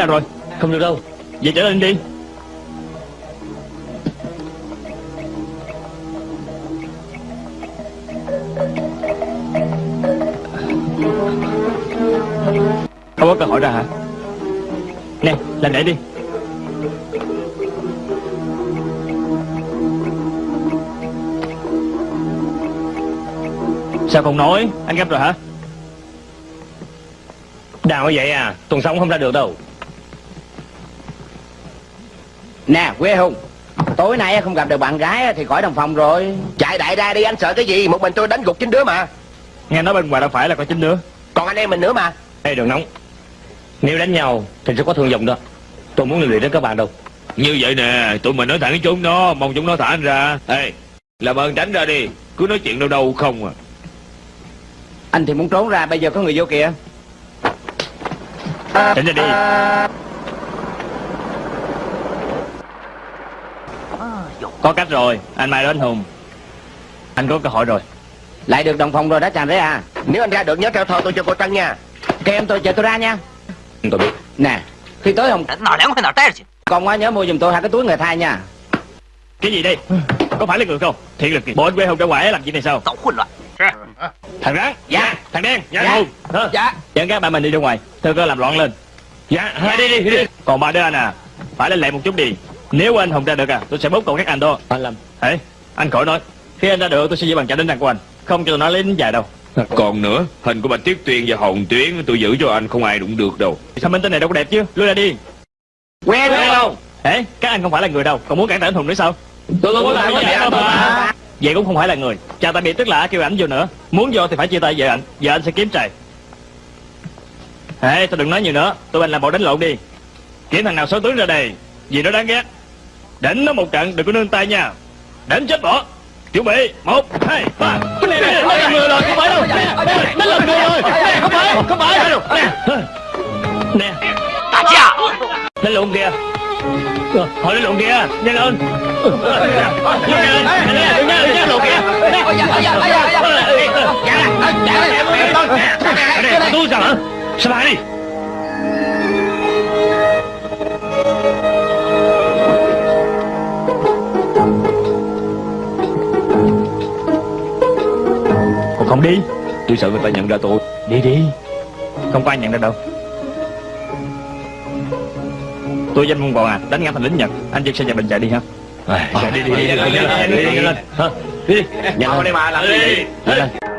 Nào rồi. Không được đâu. Về trở lên đi. Không có cơ hội ra hả? Nè làm lại đi. Sao không nói? Anh gấp rồi hả? Đào như vậy à Tuần sống không ra được đâu Nè quê hùng Tối nay không gặp được bạn gái thì khỏi đồng phòng rồi. Chạy đại ra đi anh sợ cái gì? Một mình tôi đánh gục chín đứa mà. Nghe nói bên ngoài đâu phải là có chính nữa Còn anh em mình nữa mà. Ê đừng nóng. Nếu đánh nhau thì sẽ có thương vong đó. Tôi muốn liên lụy đến các bạn đâu. Như vậy nè, tụi mình nói thẳng với chúng nó, mong chúng nó thả anh ra. Ê, làm ơn tránh ra đi, cứ nói chuyện đâu đâu không à. Anh thì muốn trốn ra bây giờ có người vô kìa. Tránh ra đi Có cách rồi, anh Mai đến Hùng. Anh có cơ hội rồi. Lại được đồng phòng rồi đó chàng đấy à. Nếu anh ra được nhớ theo thơ tôi cho cô Trăng nha. Kêu em tôi chờ tôi ra nha. Tôi biết. Nè, khi tới Hùng Còn quá nhớ mua giùm tôi hai cái túi người thai nha. Cái gì đây? Có phải là người không? Thiệt lực kìa Bộ anh quê Hùng ra ngoài làm gì này sao? Tổng khuyên loạn dạ. Thằng rắn Dạ. Thằng đen Dạ. Hùng Dạ. Dẫn các bạn mình đi ra ngoài. Thưa cơ làm loạn lên. Dạ, đi đi đi. Dạ. Còn ba đứa anh à Phải lên lẹ một chút đi. Nếu anh Hùng ra được à Tôi sẽ bóp cầu các anh đó. Anh Lâm Ê Anh khỏi nói. Khi anh ra được tôi sẽ giữ bằng trả đến răng của anh Không cho tôi nói lính dài đâu. Còn nữa, hình của Bạch Tiết Tuyên và Hồng Tuyến tôi giữ cho anh không ai đụng được đâu. Sao minh tên này đâu có đẹp chứ? Lui ra đi. Quen quen không Ê các anh không phải là người đâu. Còn muốn cản trở anh Hùng nữa sao? Tôi không có làm gì đâu. Mà Vậy cũng không phải là người. Chào tạm biệt tức là kêu ảnh vô nữa. Muốn vô thì phải chia tay vợ ảnh Vợ anh sẽ kiếm trời Ê tôi đừng nói nhiều nữa. Tụi anh làm bộ đánh lộn đi. Kiếm thằng nào xấu tướng ra đây. Vì nó đáng ghét Đánh nó một trận đừng có nương tay nha Đánh chết bỏ Chuẩn bị một hai ba Cái này này nó là người rồi không phải đâu Nó là người rồi Nè, Không phải không phải Nè Nè 打架！Đánh lộn kìa Thôi đánh lộn kìa Nhanh lên Nhanh lên Nhanh lên Đừng nha đừng nha lộn kìa Tôi sao hả Sao lại đi không đi Tôi sợ người ta nhận ra tôi. Đi đi Không có ai nhận ra đâu Tôi danh môn còn à Đánh ngã thành lính Nhật Anh dân sẽ nhà bình chạy đi ha Đi đi đi Nhanh lên Nhanh lên Nhanh lên Hả? Đi đi Nhanh lên đây mà làm gì Nhanh lên Ngừng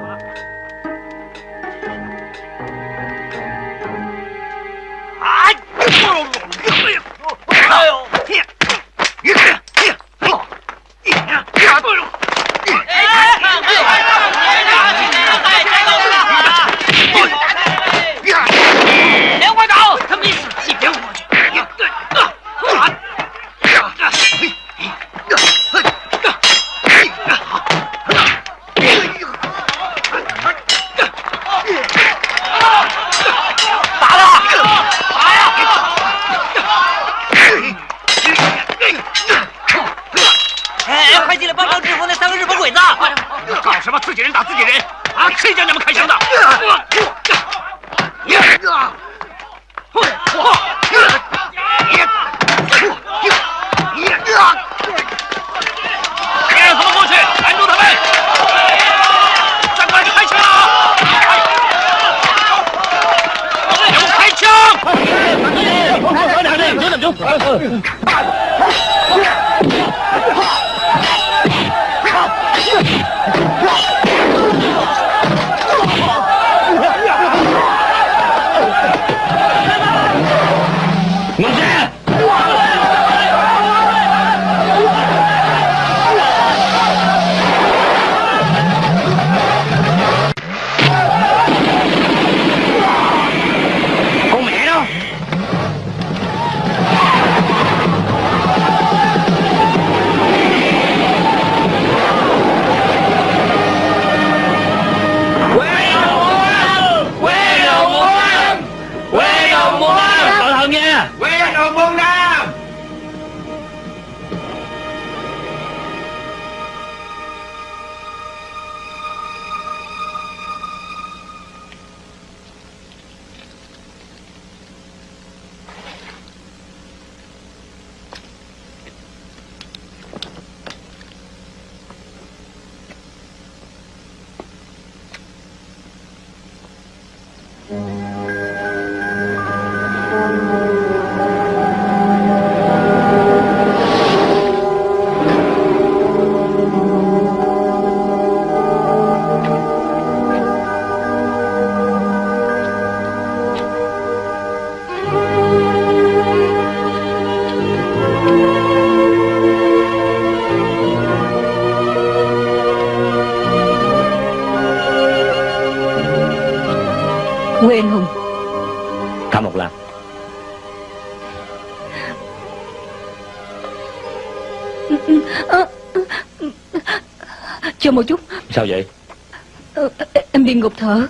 ngục thở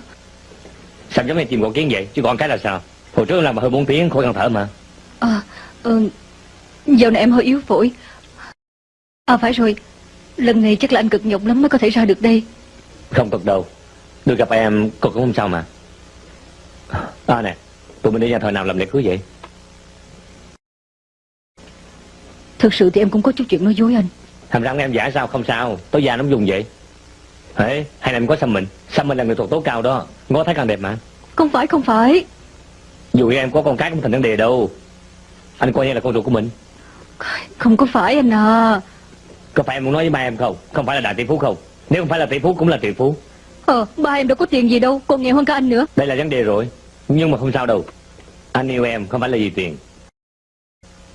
Sao giống như chim con kiến vậy? Chứ còn cái là sao? Hồi trước làm mà hơn 4 tiếng khỏi cần thở mà. À, ờ, Dạo này em hơi yếu phổi. À phải rồi. Lần này chắc là anh cực nhọc lắm mới có thể ra được đây. Không cực đâu. Được gặp em cô cũng không sao mà. À nè Tụi mình đi nhà thờ nào làm lễ cưới vậy? Thực sự thì em cũng có chút chuyện nói dối anh. Hàm răng em giả sao? Không sao. Tối già nó dùng vậy Hễ hay là em có xăm mình. Xăm mình là người thuộc tố cao đó. Ngó thấy càng đẹp mà. Không phải không phải. Dù em có con cái cũng thành vấn đề đâu. Anh coi như là con ruột của mình. Không có phải anh à. Có phải em muốn nói với ba em không? Không phải là đại tỷ phú không? Nếu không phải là tỷ phú cũng là tỷ phú. Ờ ba em đâu có tiền gì đâu. Còn nghèo hơn cả anh nữa. Đây là vấn đề rồi. Nhưng mà không sao đâu. Anh yêu em không phải là vì tiền.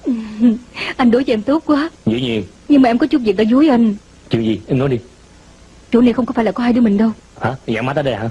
Anh đối với em tốt quá. Dĩ nhiên. Nhưng mà em có chút việc đã dối anh. Chuyện gì? Em nói đi Chỗ này không có phải là có hai đứa mình đâu. Hả? Dặn mắt tới đây hả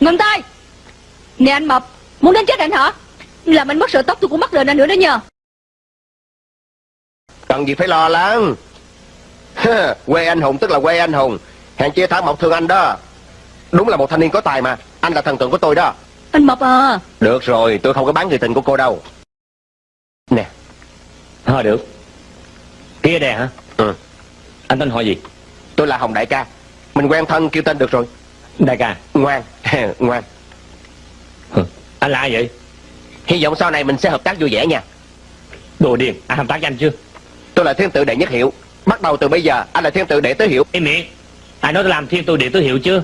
Ngừng tay. Nè anh Mập Muốn đến chết anh hả? Làm anh mất sợ tóc tôi cũng mất lời anh nữa đó nha Cần gì phải lo lắng. Quê anh hùng tức là quê anh hùng. Hèn chia thả mộc thương anh đó. Đúng là một thanh niên có tài mà. Anh là thần tượng của tôi đó. Anh Mập à. Được rồi tôi không có bán người tình của cô đâu. Nè Thôi được. Kia đè hả? Ừ. Anh tên hỏi gì? Tôi là Hồng Đại ca. Mình quen thân kêu tên được rồi Đại ca. Ngoan. Ngoan. Hừ, Anh là ai vậy? Hy vọng sau này mình sẽ hợp tác vui vẻ nha. Đồ điên Ai hợp tác với anh chưa? Tôi là thiên tự đệ nhất hiệu. Bắt đầu từ bây giờ anh là thiên tự đệ tứ hiệu. Im miệng. Ai nói tôi làm thiên tôi địa tứ hiệu chưa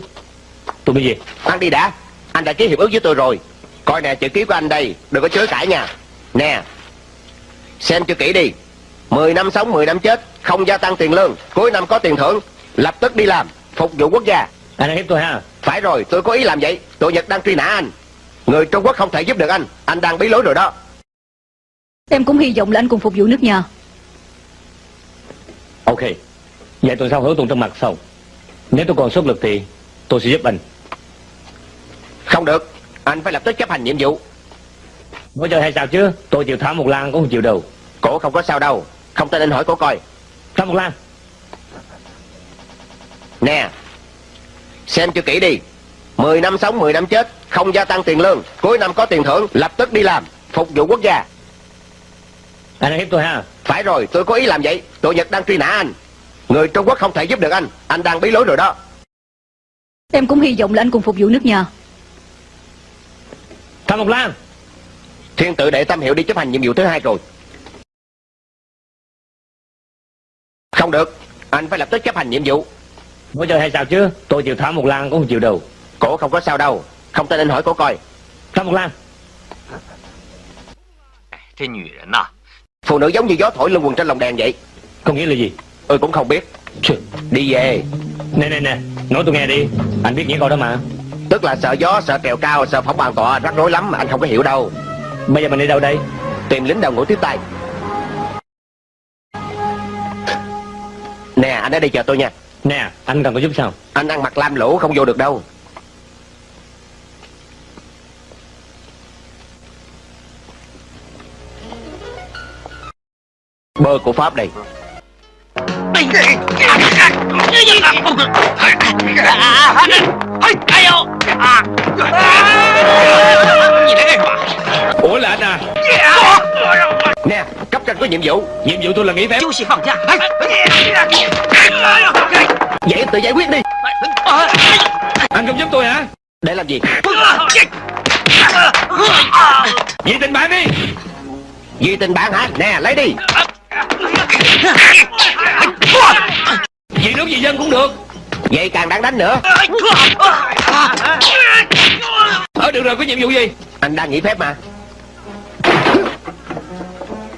Tôi bây gì? Ăn đi đã. Anh đã ký hiệp ước với tôi rồi. Coi nè chữ ký của anh đây Đừng có chối cãi nha. Nè Xem cho kỹ đi. 10 năm sống 10 năm chết Không gia tăng tiền lương Cuối năm có tiền thưởng Lập tức đi làm Phục vụ quốc gia Anh đang hiếp tôi ha? Phải rồi tôi có ý làm vậy. Tội Nhật đang truy nã anh. Người Trung Quốc không thể giúp được anh. Anh đang bí lối rồi đó. Em cũng hy vọng là anh cùng phục vụ nước nhà. Ok. Vậy tuần sau hứa tuần trong mặt sau. Nếu tôi còn sức lực thì tôi sẽ giúp anh. Không được. Anh phải lập tức chấp hành nhiệm vụ. Nói chơi hay sao chứ? Tôi chịu thả một lan cũng không chịu đâu. Cổ không có sao đâu. Không tin anh hỏi cổ coi. Thả một lan. Nè Xem cho kỹ đi. 10 năm sống 10 năm chết Không gia tăng tiền lương. Cuối năm có tiền thưởng Lập tức đi làm Phục vụ quốc gia. Anh đang hiếp tôi ha? Phải rồi tôi có ý làm vậy. Tội Nhật đang truy nã anh. Người Trung Quốc không thể giúp được anh. Anh đang bí lối rồi đó. Em cũng hy vọng là anh cùng phục vụ nước nhà. Thả một lan. Thiên tự đệ tâm hiệu đi chấp hành nhiệm vụ thứ hai rồi. Không được. Anh phải lập tức chấp hành nhiệm vụ Bây giờ hay sao chứ? Tôi chịu thả một lan cũng không chịu đâu. Cổ không có sao đâu. Không tin anh hỏi cổ coi. Thả một lan. Phụ nữ giống như gió thổi lưng quần trên lòng đèn vậy. Có nghĩa là gì? Ừ cũng không biết. Đi về. Nè nè nè. Nói tôi nghe đi. Anh biết nghĩa câu đó mà. Tức là sợ gió, sợ kèo cao, sợ phóng bàn tọa Rắc rối lắm mà anh không có hiểu đâu. Bây giờ mình đi đâu đây? Tìm lính đầu ngủ tiếp tay. Nè anh ở đây chờ tôi nha. Nè, anh cần có giúp sao? Anh ăn mặc lam lũ không vô được đâu. Bơ của Pháp đây. Ủa là anh à? Dạ có nhiệm vụ Nhiệm vụ tôi là nghỉ phép Chú sĩ phòng ra Vậy tự giải quyết đi Anh không giúp tôi hả Để làm gì Vì tình bạn đi Vì tình bạn hả Nè lấy đi Vì nước gì dân cũng được Vậy càng đáng đánh nữa Ở được rồi có nhiệm vụ gì Anh đang nghỉ phép mà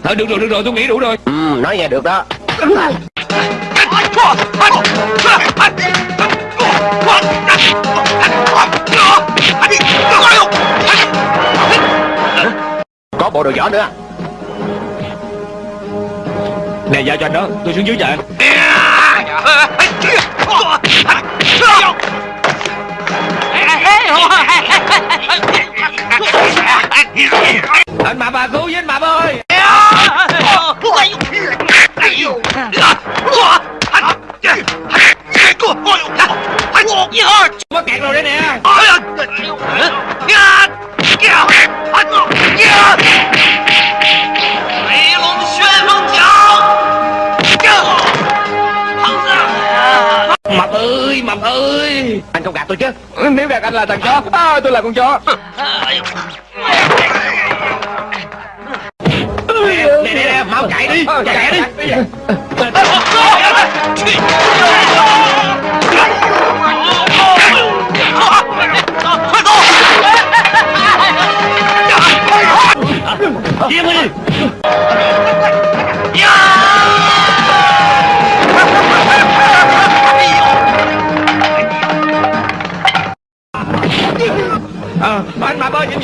Ờ được rồi được rồi tôi nghĩ đủ rồi. Ừ nói nghe được đó. Có bộ đồ võ nữa. Nè giao cho anh đó tôi xuống dưới chờ anh anh Mập à cứu với anh Mập ơi. Mắc kẹt rồi đây nè. Mập Mập ơi Anh không gạt tôi chứ Nếu gạt anh là thằng chó à, Tôi là con chó Nè nè nè mau chạy đi Chạy đi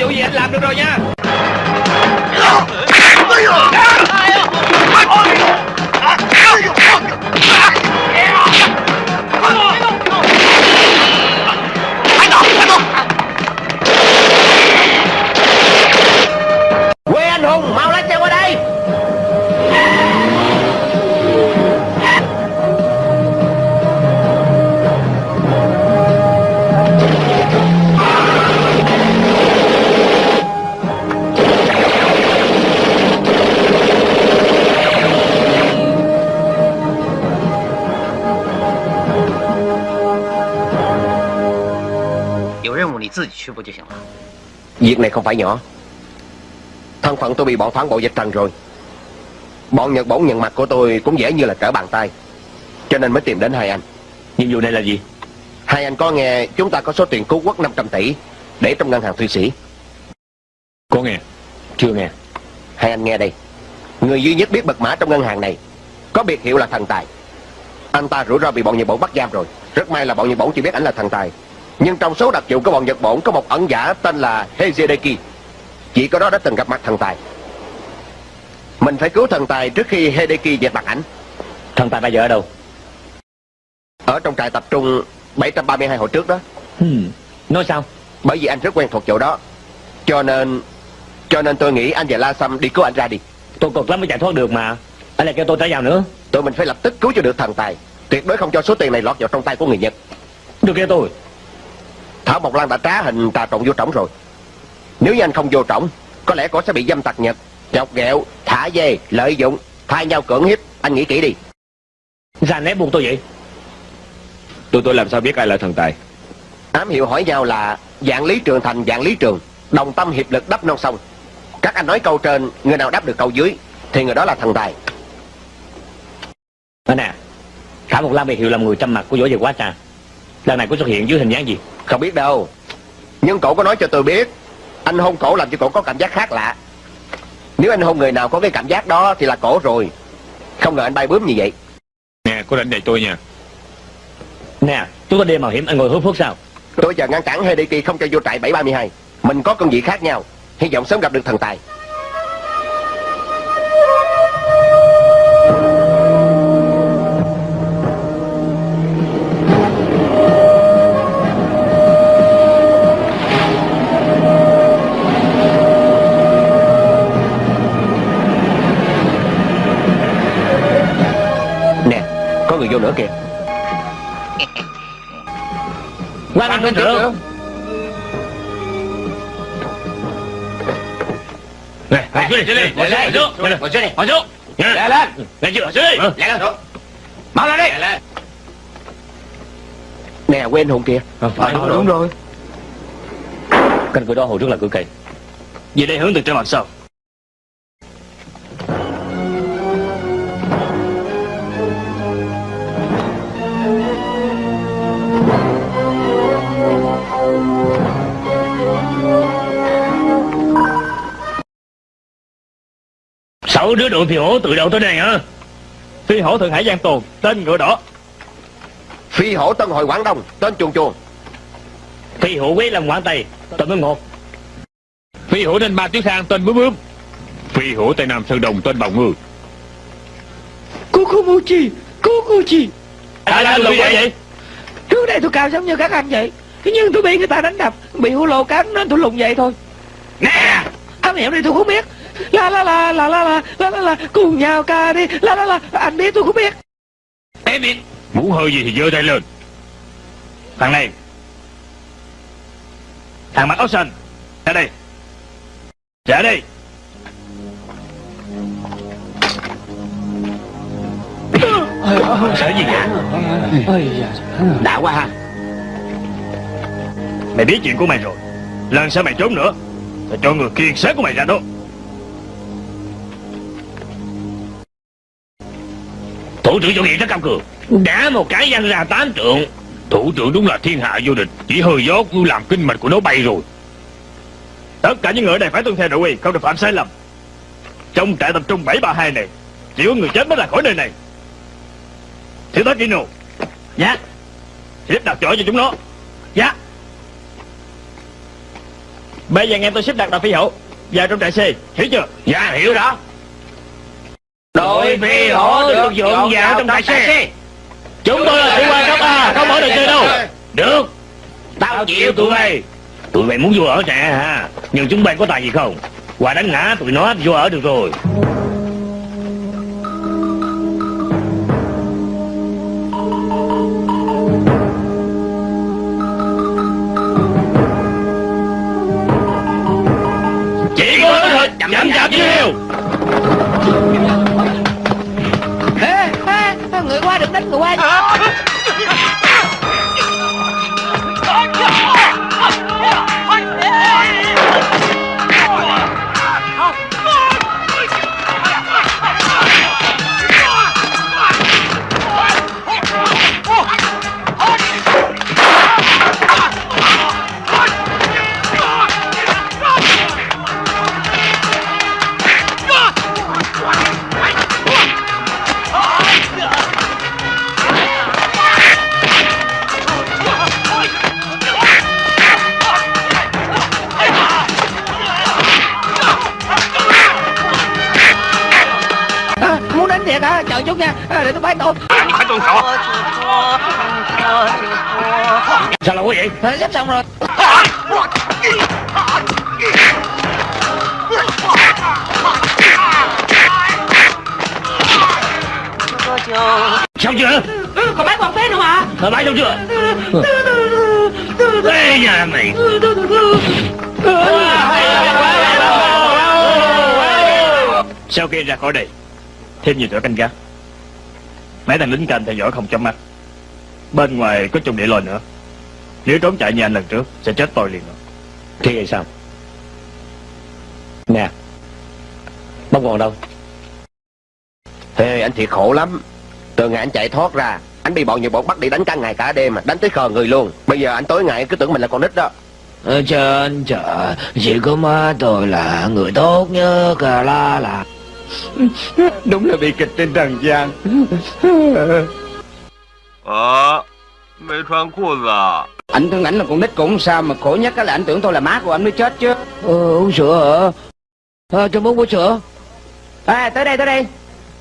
vụ gì anh làm được rồi nha. Việc này không phải nhỏ. Thân phận tôi bị bọn phản bội dịch trần rồi. Bọn Nhật Bổn nhận mặt của tôi cũng dễ như là trở bàn tay. Cho nên mới tìm đến hai anh. Nhiệm vụ này là gì? Hai anh có nghe chúng ta có số tiền cứu quốc 500 tỷ Để trong ngân hàng Thụy Sĩ. Có nghe? Chưa nghe. Hai anh nghe đây. Người duy nhất biết mật mã trong ngân hàng này Có biệt hiệu là thần tài. Anh ta rủi ro bị bọn Nhật Bổn bắt giam rồi. Rất may là bọn Nhật Bổn chỉ biết ảnh là thần tài Nhưng trong số đặc vụ của bọn Nhật Bổn Có một ẩn giả tên là Hezedeki. Chỉ có đó đã từng gặp mặt thần tài. Mình phải cứu thần tài trước khi Hideki dẹp mặt ảnh. Thần tài bây giờ ở đâu? Ở trong trại tập trung 732 hồi trước đó. Hmm. Nói sao? Bởi vì anh rất quen thuộc chỗ đó. Cho nên Cho nên tôi nghĩ anh và La Sâm đi cứu anh ra đi. Tôi cực lắm mới chạy thoát được mà. Anh lại kêu tôi trả vào nữa. Tụi mình phải lập tức cứu cho được thần tài. Tuyệt đối không cho số tiền này lọt vào trong tay của người Nhật. Được kêu tôi Thảo Mộc Lan đã trá hình trà trộn vô trỏng rồi. Nếu như anh không vô trỏng Có lẽ cổ sẽ bị dâm tặc Nhật. Chọc ghẹo, thả dê, lợi dụng Thay nhau cưỡng hiếp. Anh nghĩ kỹ đi. Ra nép buông tôi vậy? Tôi tôi làm sao biết ai là thần tài? Ám hiệu hỏi nhau là Dạng lý trường thành dạng lý trường Đồng tâm hiệp lực đắp non sông. Các anh nói câu trên Người nào đáp được câu dưới Thì người đó là thần tài. Anh nè Thả một Lam biệt hiệu làm người trăm mặt của võ về quá trà Lần này có xuất hiện dưới hình dáng gì? Không biết đâu. Nhưng cổ có nói cho tôi biết Anh hôn cổ làm cho cổ có cảm giác khác lạ. Nếu anh hôn người nào có cái cảm giác đó Thì là cổ rồi. Không ngờ anh bay bướm như vậy. Nè có rảnh đợi tôi nha. Nè chúng ta đêm mạo hiểm anh ngồi hút thuốc sao? Tôi chờ ngăn cản Hideki không cho vô trại 732 Mình có công việc khác nhau. Hy vọng sớm gặp được thần tài Quan anh bên trưởng Nè ngồi xuống đi. Ngồi xuống Ngồi xuống Ngồi xuống Ngồi xuống Lẹ lên. Lẹ chưa Ngồi xuống đi. Lẹ lên. Mau lên đi. Nè quên hùng kìa. Phải. Đúng rồi. Cánh cửa đó hồi trước là cửa kỳ Về đây hướng từ trên mặt sau Sáu đứa đội phi hổ từ đâu tới đây hả? Phi hổ Thượng Hải Giang Tồn Tên ngựa đỏ. Phi hổ Tân Hội Quảng Đông Tên chuồn chuồn Phi hổ quế làm quảng tây Tên mới ngột Phi hổ nên ba tuyết khang tên bướm bướm. Phi hổ Tây Nam Sơn Đồng tên bào ngư. Kukumochi Kukuchi Ai là lùi lùi vậy? vậy Trước đây tôi cao giống như các anh vậy. Nhưng tôi bị người ta đánh đập Bị hũ lô cắn nên tôi lùn vậy thôi. Nè! Anh hiểu đi tôi không biết La la la la la la la la la, Cùng nhau ca đi. La la la, Anh biết, tôi cũng biết. Em biết Muốn hơi gì thì giơ tay lên. Thằng này. Thằng mặc áo xanh Ra đây. Ra đây. Sợ gì vậy? Đã quá ha. Mày biết chuyện của mày rồi. Lần sau mày trốn nữa. Tao cho người kiên sát của mày ra đó. Thủ trưởng chủ nghĩa rất cao cường. Đá một cái văng ra tám trượng Thủ trưởng đúng là thiên hạ vô địch. Chỉ hơi gió cũng làm kinh mạch của nó bay rồi. Tất cả những người ở đây phải tuân theo nội quy Không được phạm sai lầm. Trong trại tập trung 732 này Chỉ có người chết mới là khỏi nơi này. Thiếu tá Kino. Dạ. Xếp đặt chỗ cho chúng nó. Dạ. Bây giờ nghe tôi xếp đặt đạo phi hổ Vào trong trại C. Hiểu chưa? Dạ hiểu đó Đội phi hổ được dọn vào trong trại xe Chúng tôi là sĩ quan cấp A Không mở được chơi đâu. Được. Tao chịu tụi bay. Tụi bay muốn vô ở trại hả Nhưng chúng bay có tài gì không? Qua đánh ngã tụi nó vô ở được rồi. Chỉ có thôi. Chậm chậm chậm Người qua đừng đánh người qua à, rồi để tôi bán tôi phải tuân thủ sao là quý vị thế sắp xong rồi. Xong chưa? Còn bán còn phế nữa mà còn bán xong chưa? Ê nhà mày. Sau khi ra khỏi đây Thêm nhiều tuổi canh gác. Mấy thằng lính canh theo dõi không chớp mắt. Bên ngoài có chung địa lôi nữa. Nếu trốn chạy như anh lần trước Sẽ chết tôi liền rồi. Thì vậy sao? Nè Bông còn đâu? Ê anh thiệt khổ lắm. Từ ngày anh chạy thoát ra Anh bị bọn nhiều bọn bắt đi đánh cả ngày cả đêm mà Đánh tới khờ người luôn. Bây giờ anh tối ngày cứ tưởng mình là con nít đó. Ở trên trời Chỉ có má tôi là người tốt nhất à, la là Đúng là bị kịch trên trần gian 啊，没穿裤子啊！ Anh tưởng ảnh là con nít cũng sao mà khổ nhất á là anh tưởng tôi là má của anh mới chết chứ ờ, Uống sữa hả à, Cho bố bố sữa À tới đây tới đây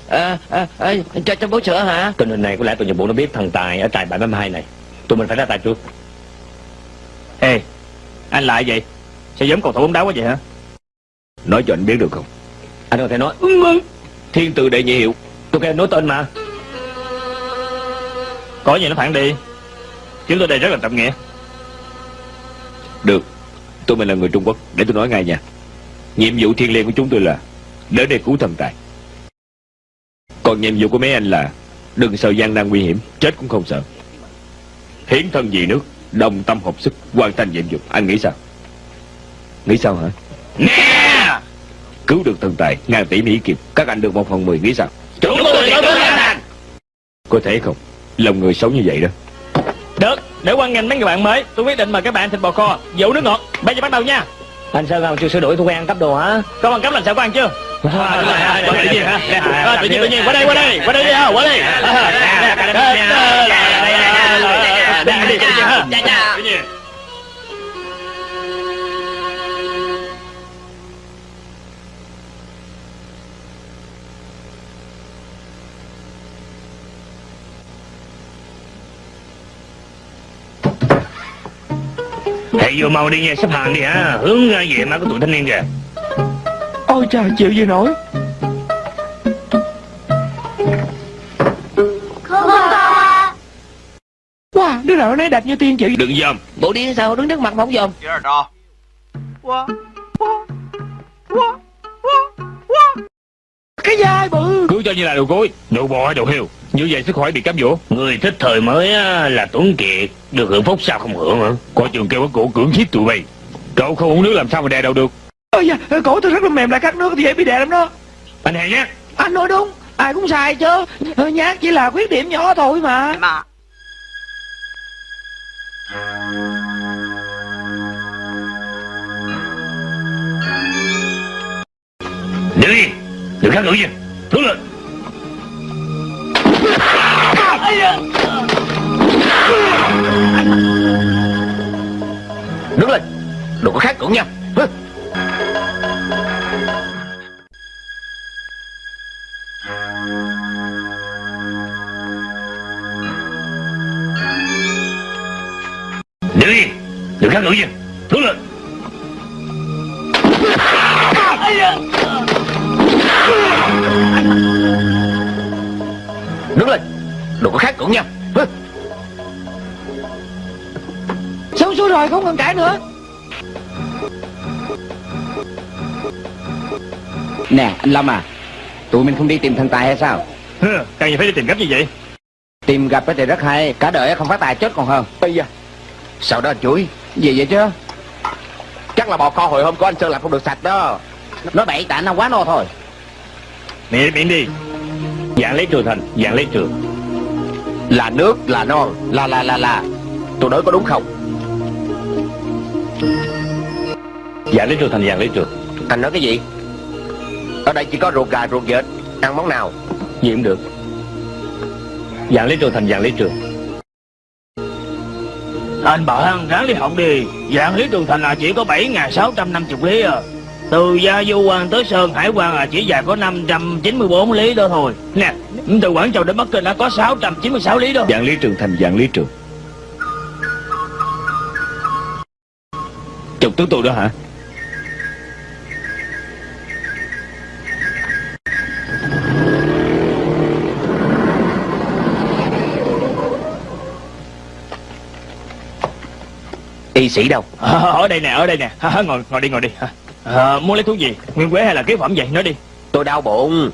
à, à, à, cho, cho bố sữa hả Tình hình này có lẽ tụi nhập bộ nó biết thằng Tài ở trại 732 này Tụi mình phải ra tay trước Ê Anh lại vậy Sao giống cầu thủ bóng đá quá vậy hả Nói cho anh biết được không Anh có thể nói Thiên tử đệ nhị hiệu. Tôi kêu nói tên mà. Có gì nó thẳng đi. Chúng tôi đây rất là trọng nghĩa. Được. Tôi mình là người Trung Quốc. Để tôi nói ngay nha. Nhiệm vụ thiêng liêng của chúng tôi là Đến đây cứu thần tài. Còn nhiệm vụ của mấy anh là Đừng sợ gian nan nguy hiểm Chết cũng không sợ. Hiến thân vì nước Đồng tâm hợp sức Hoàn thành nhiệm vụ. Anh nghĩ sao? Nghĩ sao hả Cứu được thần tài Ngàn tỷ Mỹ Kiều Các anh được một phần mười Nghĩ sao? Chúng tôi có Có thể không? Lòng người sống như vậy đó. Được Để quan nghênh mấy người bạn mới. Tôi quyết định mời các bạn thịt bò kho Dầu nước ngọt. Bây giờ bắt đầu nha. Anh sao không chưa sửa đổi thói quen cấp đồ hả? Có bằng cấp làm sao có ăn chưa? Tự nhiên hả tự nhiên tự nhiên qua đây qua đây qua đây đi ha qua đây. Tự nhiên Thầy vô mau đi nha, xếp hàng đi hả? Hướng ra về má của tụi thanh niên kìa. Ôi trời, chịu gì nổi? Wow, đứa nào nó đẹp như tiên chị. Đừng dòm. Bộ đi sao? Đứng trước mặt mà không dòm. Cái dai bự. Cứ cho như là đồ cối. Đồ bò hay đồ heo. Như vậy sẽ khỏi bị cám dỗ. Người thích thời mới á, là Tuấn Kiệt. Được hưởng phúc sao không hưởng hả? Coi trường kêu bắt cổ cưỡng hiếp tụi bay. Cậu không uống nước làm sao mà đè đầu được? Ôi da cổ tôi rất là mềm lại cắt nước thì dễ bị đè lắm đó. Anh hề nhé. Anh nói đúng Ai cũng sai chứ. Nhát chỉ là khuyết điểm nhỏ thôi mà. 妈，Đứng yên Đừng kháng cự gì. Đứng lên Đứng lên. Đừng có khát cưỡng nha. Đứng yên. Đừng khát cự gì Đứng lên. Đứng lên. Đừng có khát cưỡng nha. Hứ. Xuống xuống rồi không cần cãi nữa. Nè anh Lâm à Tụi mình không đi tìm thần tài hay sao? Hừ, Cần gì phải đi tìm gấp như vậy? Tìm gặp thì rất hay Cả đời không phát tài chết còn hơn. Bây giờ Sao đó anh chuối Gì vậy chứ? Chắc là bò kho hồi hôm của anh Sơn làm không được sạch đó. Nói bậy tại nó quá no thôi. Miệng miệng đi Dạng lấy trường thành Dạng lấy trường. Là nước, là non, Là là là là. Tôi nói có đúng không? Dạng lấy trường thành dạng lấy trường. Anh nói cái gì? Ở đây chỉ có ruột gà, ruột vịt. Ăn món nào? Gì cũng được. Dạng lấy trường thành dạng lấy trường. Anh bảo hắn ráng đi họng đi. Dạng lý trường thành là chỉ có 7.650 lý à. Từ Gia Du Quan tới Sơn Hải Quan là chỉ dài có 594 lý đó thôi. Nè Từ Quảng Châu đến Bắc Kinh đã có 696 lý đó. Dạng lý trường thành dạng lý trường. Chồng tướng tôi đó hả? Y sĩ đâu? À, Ở đây nè ở đây nè. Ngồi ngồi đi ngồi đi à, Muốn lấy thuốc gì? Nguyên quế hay là kế phẩm vậy? Nói đi. Tôi đau bụng.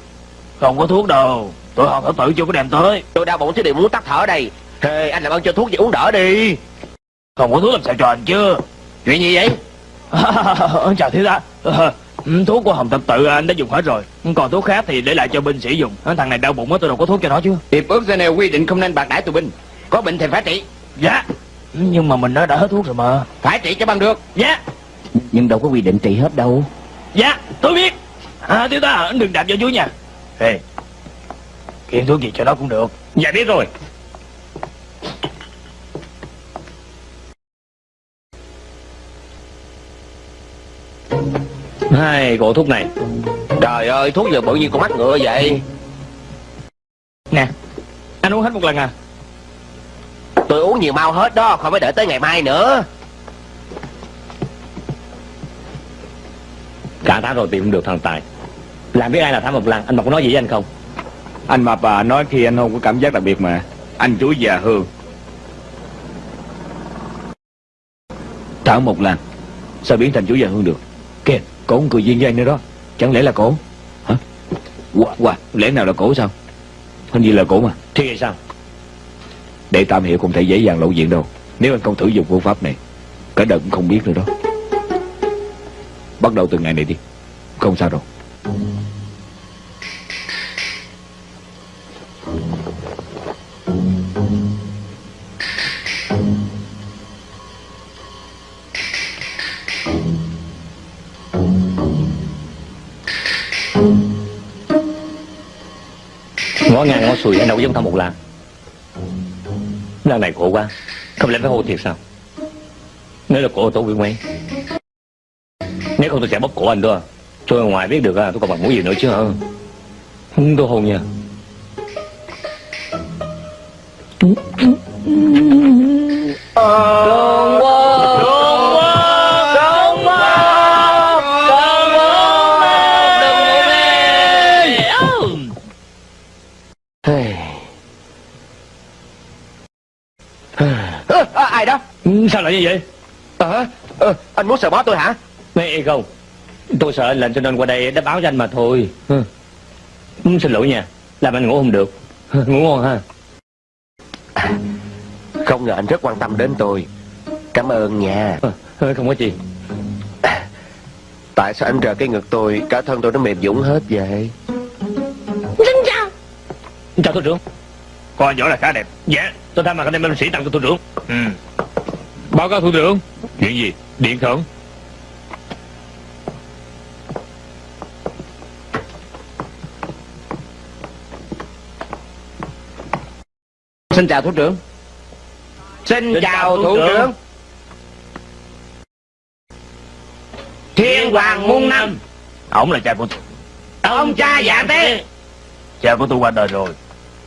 Không có thuốc đâu. Tôi học thở tự chưa có đem tới. Tôi đau bụng chứ đều muốn tắt thở đây. Hey, anh làm ơn cho thuốc gì uống đỡ đi. Không có thuốc làm sao anh chứ Chuyện gì vậy? Chào thiếu Ờ, ừ, Thuốc của Hồng Tập Tự anh đã dùng hết rồi. Còn thuốc khác thì để lại cho binh sĩ dùng. Thằng này đau bụng á tôi đâu có thuốc cho nó chứ. Hiệp ước Geneva quy định không nên bạc đãi tù binh. Có bệnh thì phải trị. Dạ. Nhưng mà mình đã đã hết thuốc rồi mà. Phải trị cho bằng được. Dạ Nhưng đâu có quy định trị hết đâu. Dạ tôi biết. À, Thiếu tá đừng đạp vào chú nha. Ê Kiện thuốc gì cho nó cũng được. Dạ biết rồi. Hai cổ thuốc này. Trời ơi thuốc giờ bự như con mắt ngựa vậy. Nè Anh uống hết một lần à? Tôi uống nhiều mau hết đó Không phải đợi tới ngày mai nữa Cả tháng rồi tìm không được thằng Tài. Làm biết ai là Thám Mộc Lăng? Anh Mộc có nói gì với anh không? Anh mà bà nói khi anh không có cảm giác đặc biệt mà. Anh chuối già hương. Thảo một lần Sao biến thành chú già hương được? Kìa cổ cười duyên với anh nữa đó. Chẳng lẽ là cổ? Hả? Wow, wow, lẽ nào là cổ sao? Hình như là cổ mà. Thì sao? Để tạm hiểu không thể dễ dàng lộ diện đâu. Nếu anh không thử dùng phương pháp này Cả đời cũng không biết nữa đó Bắt đầu từ ngày này đi. Không sao đâu. Ngó ngang ngó xuôi, anh đâu có giống thằng một làng. Làng này khổ quá. Không lẽ phải hô thiệt sao? Nếu là cổ tôi bị quen nếu không tôi sẽ bóp cổ anh Cho ở ngoài biết được à, tôi còn bằng mũi gì nữa chứ hả? Không tôi hôn nha. Ơ, à, ai đó? Ừ, Sao lại như vậy? Ờ, ờ, anh muốn sờ bó tôi hả Nghe không? Tôi sợ anh lệnh cho nên qua đây đã báo cho anh mà thôi. Ừ. Ừ, Xin lỗi nha Làm anh ngủ không được. Ngủ ngon ha. Không ngờ anh rất quan tâm đến tôi. Cảm ơn nha. Ờ, Không có gì. Tại sao anh rờ cái ngực tôi Cả thân tôi nó mềm dũng hết vậy? Chào thủ trưởng. Con anh võ là khá đẹp. Dạ Tôi thay mặt anh em binh sĩ tặng cho thủ trưởng. Ừ. Báo cáo thủ trưởng. Chuyện gì? Điện thưởng Xin chào thủ trưởng. Xin, chào, thủ trưởng. Thiên Hoàng Muôn Năm. Ổng là cha của tôi. Ông cha dạ tế. Cha của tôi qua đời rồi.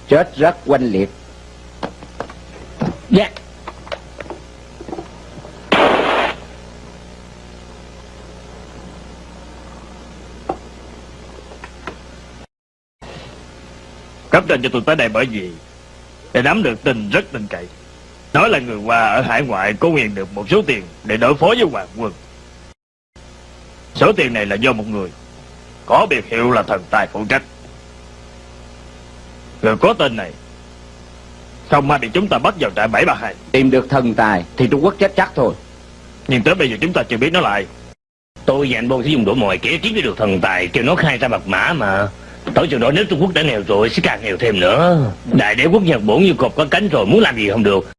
Chết rất oanh liệt. Dạ. Cấp trên cho tôi tới đây bởi vì Để nắm được tin rất tin cậy. Nói là người qua ở hải ngoại có quyền được một số tiền Để đối phó với hoàng quân. Số tiền này là do một người. Có biệt hiệu là thần tài phụ trách. Người có tên này Không may bị chúng ta bắt vào trại 732 Tìm được thần tài Thì Trung Quốc chết chắc thôi. Nhưng tới bây giờ chúng ta chưa biết nó lại Tôi và anh Bôn sẽ dùng đổ mọi kẻ kiếm được thần tài Kêu nó khai ra mật mã mà Tới chừng đó nếu Trung Quốc đã nghèo rồi Sẽ càng nghèo thêm nữa. Đại đế quốc Nhật Bổn như cọp có cánh rồi Muốn làm gì không được.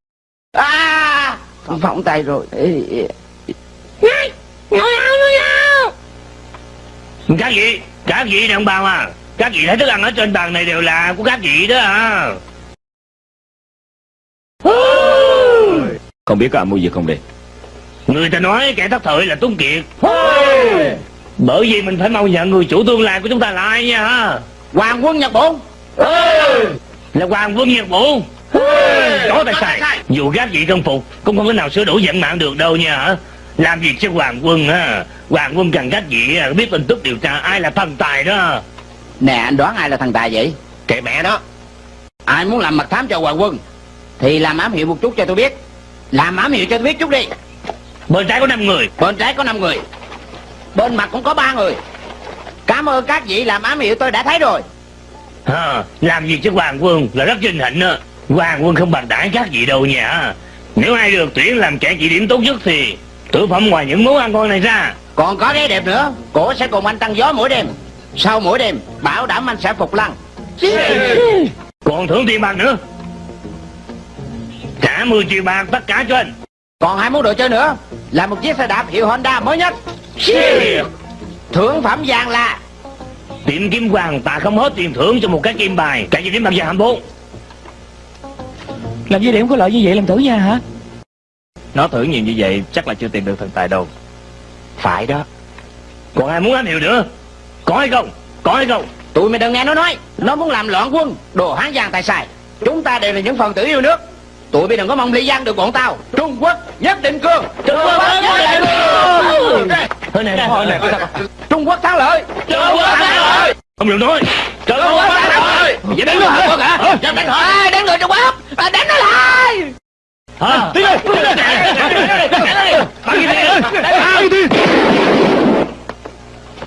À! Phỏng tay rồi. Ê, ê. Các vị Các vị này ông bà à Các vị thấy thức ăn ở trên bàn này đều là của các vị đó à Không biết có ai mua gì không đây? Người ta nói kẻ thất thời là Tuấn Kiệt Bởi vì mình phải mau nhận người chủ tương lai của chúng ta là ai nha ha? Hoàng quân Nhật Bổn Là Hoàng Vương Nhật Bổn Có tài xài Dù các vị không phục Cũng không thể nào sửa đổi vận mạng được đâu nha hả? Làm việc cho Hoàng Quân ha? Hoàng Quân cần các vị à, biết tin tức điều tra ai là thần tài đó. Nè anh đoán ai là thần tài vậy? Kệ mẹ nó Ai muốn làm mật thám cho Hoàng quân Thì làm ám hiệu một chút cho tôi biết. Làm ám hiệu cho tôi biết chút đi. Bên trái có 5 người. Bên trái có 5 người Bên mặt cũng có ba người. Cảm ơn các vị làm ám hiệu tôi đã thấy rồi. Ha, Làm việc cho Hoàng Quân? Là rất vinh hạnh đó Hoàng Quân không bằng đãi các vị đâu nha. Nếu ai được tuyển làm kẻ chỉ điểm tốt nhất thì Tử phẩm ngoài những món ăn ngon này ra. Còn có cái đẹp nữa Cổ sẽ cùng anh tăng gió mỗi đêm. Sau mỗi đêm Bảo đảm anh sẽ phục lăng. Còn thưởng tiền bạc nữa. Trả 10 triệu bạc tất cả cho anh. Còn hai món đồ chơi nữa Là một chiếc xe đạp hiệu Honda mới nhất Thưởng phẩm vàng là Tiệm kim hoàng ta không hết tiền thưởng cho một cái kim bài. Cả gì đến bằng giờ 24 Làm gì điểm có lợi như vậy làm thử nha hả? Nó thưởng nhiều như vậy chắc là chưa tìm được thần tài đâu. Phải đó. Còn ai muốn ám hiệu nữa? Có hay không? Có hay không? Tụi mày đừng nghe nó nói. Nó muốn làm loạn quân Đồ hán giang tài xài. Chúng ta đều là những phần tử yêu nước Tụi bay đừng có mong ly giang được bọn tao. Trung Quốc nhất định cương Trung Quốc nhất định cương Thôi này thôi này Trung Quốc thắng lợi. Trung Quốc thắng lợi. Không được nói Trung Quốc thắng lợi. Vậy đánh nó hả? Hả Đánh hỏi Đánh người Trung Quốc? À, Đánh nó lại. Hả? Đi đi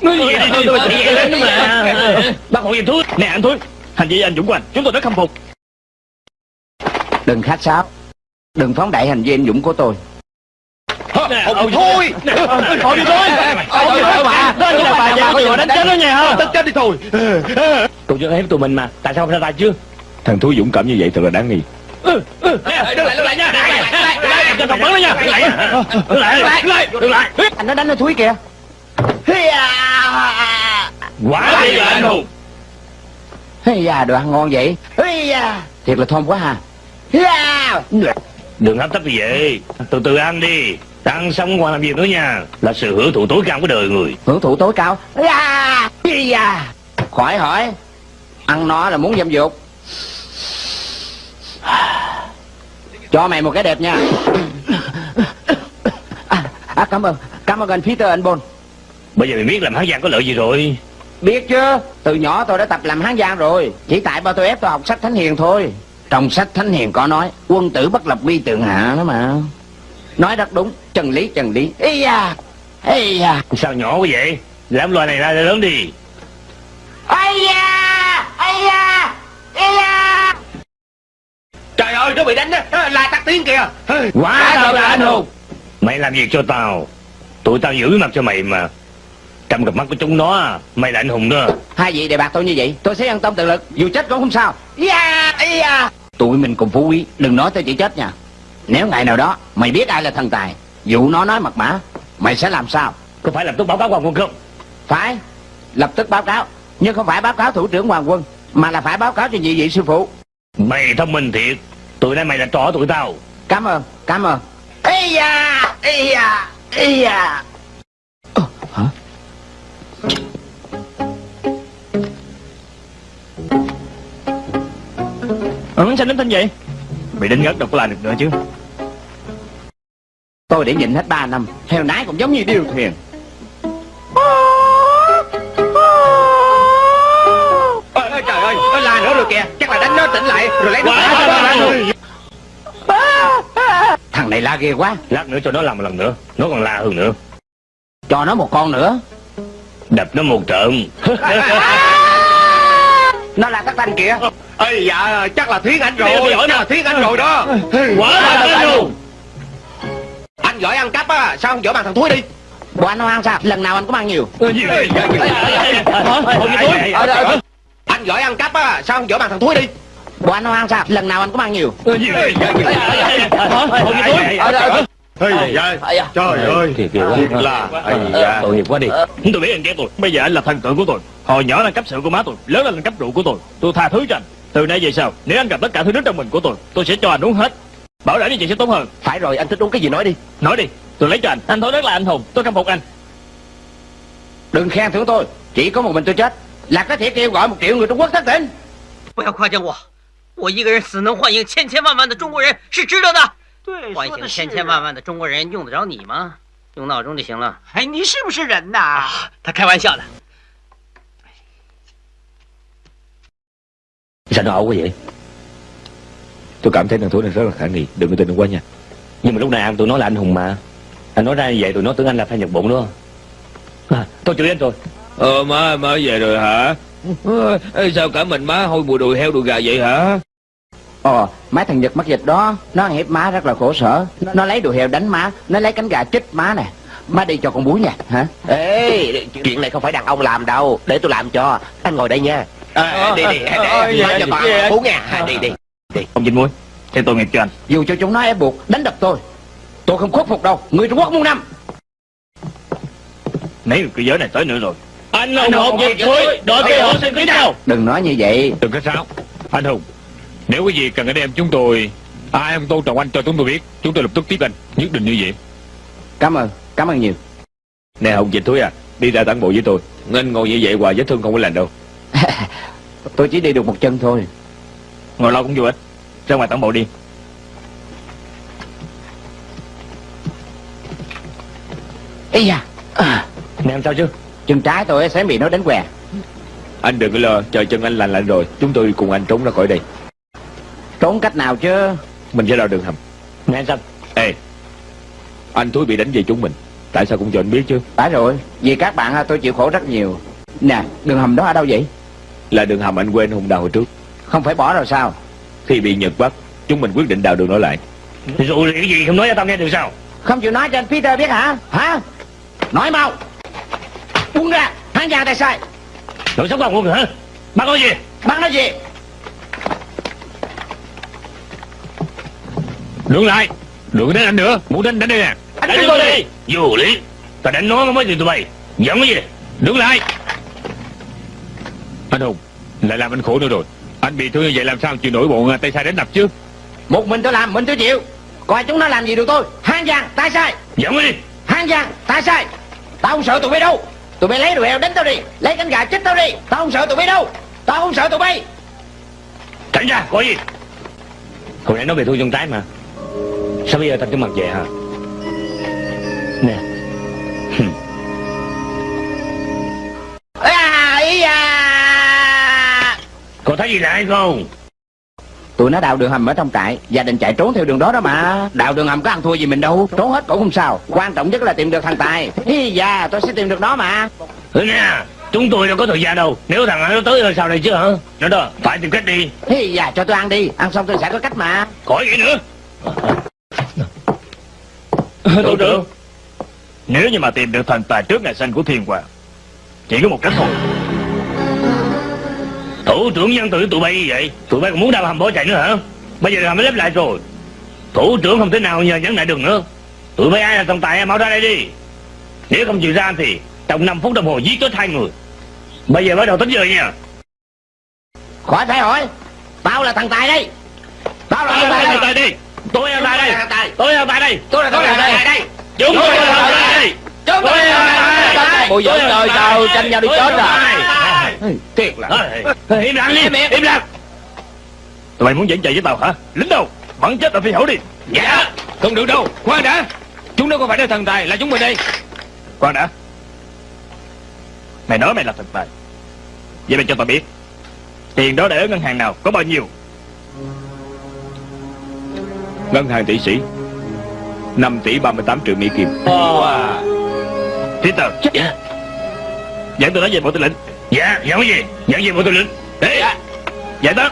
Ngươi gì đi tôi chạy đến mà Bác hộ giùm thuốc Nè anh Thúi Hành vi anh Dũng của anh. Chúng tôi rất khâm phục Đừng khách sáo. Đừng phóng đại hành vi anh Dũng của tôi. Ông thôi. Thôi đi thôi. Thôi đi thôi Đó như là bà già có đánh chết nó nha ha Tất chết đi thôi. Tụi chưa ép tụi mình mà. Tại sao không ra tay chứ? Thằng thú dũng cảm như vậy thật là đáng nghi. Đứng lại đứng lại nha. Tao bắn nó nha Đứng lại Đứng lại. Đứng lại. Anh nó đánh nó thúi kìa. Quả thì là anh hùng. Ây da, đồ ăn ngon vậy. Ây da, thiệt là thơm quá ha. Đừng hấp tấp như vậy Từ từ ăn đi Ăn xong còn làm gì nữa nha Là sự hưởng thụ tối cao của đời người Hưởng thụ tối cao. Khỏi hỏi. Ăn nó là muốn dâm dục. Cho mày một cái đẹp nha. À, à cảm ơn. Cảm ơn anh Peter anh Bôn. Bây giờ mày biết làm hán giang có lợi gì rồi Biết chứ, từ nhỏ tôi đã tập làm hán giang rồi Chỉ tại ba tôi ép tôi học sách Thánh Hiền thôi Trong sách Thánh Hiền có nói Quân tử bất lập vi tượng hạ đó mà. Nói rất đúng, chân lý chân lý. Ây da, ây da Sao nhỏ quá vậy? Làm loài này ra lớn đi. Ây da, ây da, ây da Trời ơi nó bị đánh á. La tắt tiếng kìa. Quá tao là anh hùng. Mày làm việc cho tao. Tụi tao giữ mặt cho mày mà. Trong cặp mắt của chúng nó Mày là anh hùng đó. Hai vị đề bạc tôi như vậy Tôi sẽ ăn tâm tự lực. Dù chết cũng không sao. Da, ây da Tụi mình cùng phú quý. Đừng nói tới chỉ chết nha. Nếu ngày nào đó Mày biết ai là thần tài Dụ nó nói mật mã Mày sẽ làm sao? Có phải làm tốt báo cáo quan quân không? Phải Lập tức báo cáo. Nhưng không phải báo cáo thủ trưởng hoàng quân Mà là phải báo cáo cho nhị vị sư phụ. Mày thông minh thiệt. Tụi nay mày là trò tụi tao. Cảm ơn Cảm ơn. Ây da Ây da Ây da. Hả Ừ, sao đến tin vậy Mày đến ngất đâu có làm được nữa chứ. Tôi để nhịn hết 3 năm Heo nái cũng giống như điêu thuyền. Ôi, ôi, Trời ơi nó la nữa rồi kìa Chắc là đánh nó tỉnh lại Rồi lấy nó Thằng này la ghê quá. Lát nữa cho nó làm một lần nữa Nó còn la hơn nữa. Cho nó một con nữa. Đập nó một trận Nó là tắc tanh kìa Ây dạ chắc là Thuyết Anh rồi giỏi là Thuyết Anh rồi đó Quá là anh hùng Anh giỏi ăn cắp á Sao không giỏi bằng thằng Thúi đi Bộ anh không ăn sao Lần nào anh cũng ăn nhiều Anh giỏi ăn cắp á Sao không giỏi bằng thằng Thúi đi Bộ anh không ăn sao Lần nào anh cũng ăn nhiều Ây dạ Trời ơi Thiệt ghê quá. Thiệt là Ây dạ Tội nghiệp quá đi Tôi biết anh ghét tôi Bây giờ anh là thần tượng của tôi Hồi nhỏ là cấp sự của má tôi Lớn lên là cấp rượu của tôi Tôi tha thứ cho anh Từ nay về sau Nếu anh gặp tất cả thứ nước trong mình của tôi Tôi sẽ cho anh uống hết Bảo đảm như vậy sẽ tốt hơn Phải rồi anh thích uống cái gì nói đi Nói đi Tôi lấy cho anh Anh thôi rất là anh hùng Tôi khâm phục anh Đừng khen thưởng tôi Chỉ có một mình tôi chết Là có thể kêu gọi một triệu người Trung Quốc thất tỉnh 不要夸奖我，我一个人死能唤醒千千万万的中国人，是值得的。 对，唤醒千千万万的中国人，用得着你吗？用闹钟就行了。哎，你是不是人呐？他开玩笑的。 Sao nó ẩu quá vậy Tôi cảm thấy thằng Thúi này rất là khả nghi Đừng có tin nó quá nha Nhưng mà lúc này anh tụi nó là anh hùng mà Anh nói ra như vậy tụi nó tưởng anh là phan nhật bụng đó à, Tôi chửi anh rồi Ờ má má về rồi hả Ờ, ê, Sao cả mình má hôi mùi đùi heo đùi gà vậy hả Ồ, mấy thằng Nhật mắc dịch đó Nó ăn hiếp má rất là khổ sở. Nó, nó lấy đồ heo đánh má Nó lấy cánh gà chích má nè. Má đi cho con búi nha hả? Ê Chuyện này không phải đàn ông làm đâu Để tôi làm cho. Anh ngồi đây nha. À, Đi đi Để má cho con ăn uống nha. À, Đi đi Ông Vinh Muối Theo tôi nghiệp cho anh? Dù cho chúng nó ép buộc đánh đập tôi Tôi không khuất phục đâu. Người Trung Quốc muôn năm. Người cư giới này tới nữa rồi. Anh ủng hộ việc thôi Đội kia họ xin kính chào. Đừng nói như vậy. Đừng có sao Anh Hùng Nếu có gì cần anh em chúng tôi Ai không tôn trọng anh cho chúng tôi biết Chúng tôi lập tức tiếp anh. Nhất định như vậy. Cảm ơn, cảm ơn nhiều. Nè Hùng Dịch Thúi à Đi ra tản bộ với tôi. Anh ngồi như vậy hoài vết thương không có lành đâu. Tôi chỉ đi được một chân thôi. Ngồi lâu cũng vô ích. Ra ngoài tản bộ đi. Ây da à, Nè sao chứ? Chân trái tôi sẽ bị nó đánh què. Anh đừng có lo Chờ chân anh lành lạnh rồi. Chúng tôi cùng anh trốn ra khỏi đây Trốn cách nào chứ? Mình sẽ đào đường hầm. Nè anh Sâm Ê Anh Thúi bị đánh về chúng mình. Tại sao cũng cho anh biết chứ? Phải rồi Vì các bạn à, tôi chịu khổ rất nhiều. Nè đường hầm đó ở đâu vậy? Là đường hầm anh quên Hùng đào hồi trước. Không phải bỏ rồi sao? Khi bị Nhật bắt Chúng mình quyết định đào đường đó lại. Rồi thì cái gì không nói cho tao nghe được sao? Không chịu nói cho anh Peter biết hả? Hả? Nói mau. Buông ra Hắn giang tay sai. Đội sống quan quân hả? Bắt nói gì? Bắt nó gì Đứng lại. Đừng có đánh anh nữa. Muốn đánh đánh đi nè. Anh Đánh đánh tôi đi. Vô lý. Tao đánh nó mới thì tụi bay. Giận cái gì? Đứng lại. Anh Hùng Lại làm anh khổ nữa rồi. Anh bị thương như vậy làm sao chịu nổi bọn tay sai đánh đập chứ? Một mình tôi làm, mình tôi chịu. Coi chúng nó làm gì được tôi. Hang giang, ta sai. Dẫn đi. Hang giang, ta sai. Tao không sợ tụi bay đâu. Tụi bay lấy đồ heo đánh tao đi. Lấy cánh gà chết tao đi. Tao không sợ tụi bay đâu. Tao không sợ tụi bay. Tránh ra có gì? Hồi nãy nói về thương chân trái mà Sao bây giờ thành cái mặt vậy hả? Nè. Có thấy gì lạ hay không Tụi nó đào đường hầm ở trong trại Gia đình chạy trốn theo đường đó đó mà. Đào đường hầm có ăn thua gì mình đâu Trốn hết cũng không sao. Quan trọng nhất là tìm được thằng Tài. Hi da tôi sẽ tìm được nó mà. Ừ nè Chúng tôi đâu có thời gian đâu. Nếu thằng nó tới rồi sao này chứ hả? Nó đó Phải tìm cách đi. Hi da cho tôi ăn đi. Ăn xong tôi sẽ có cách mà. Khỏi gì nữa Thủ trưởng. Nếu như mà tìm được thần tài trước ngày sinh của thiên hoàng Chỉ có một cách thôi. Thủ trưởng nhân từ tụi bay vậy? Tụi bay còn muốn đào hầm bỏ chạy nữa hả? Bây giờ hầm mới lép lại rồi. Thủ trưởng không thể nào nhờ nhẫn lại được nữa. Tụi bay ai là tổng tài mau ra đây đi. Nếu không chịu ra thì Trong 5 phút đồng hồ giết chết hai người. Bây giờ bắt đầu tính giờ nha. Khỏi phải hỏi. Tao là thằng Tài đây. Tao là thằng Tài tài đi Tôi là tài đây. Tôi là tài đây. Tôi là Tài đây. Chúng tôi là tài đây. Chúng tôi là thằng Tài Bộ dưỡng đời sao tranh nhau đi chết rồi Thiệt là. Im lặng đi Im lặng. Tụi bay muốn dẫn chạy với tao hả? Lính đâu? Bắn chết ở phi hổ đi. Dạ. Không được đâu. Khoan đã. Chúng nó không phải là thần tài Là chúng mình đây. Khoan đã. Mày nói mày là thần tài. Vậy mày cho tao biết Tiền đó để ở ngân hàng nào Có bao nhiêu Ngân hàng tỷ sĩ. 5 tỷ 38 triệu Mỹ Kim. Peter. Dạ. Dẫn tôi nói về bộ tư lệnh. Dạ Dẫn cái gì? Dẫn gì bộ tư lệnh. Ê. Giải đó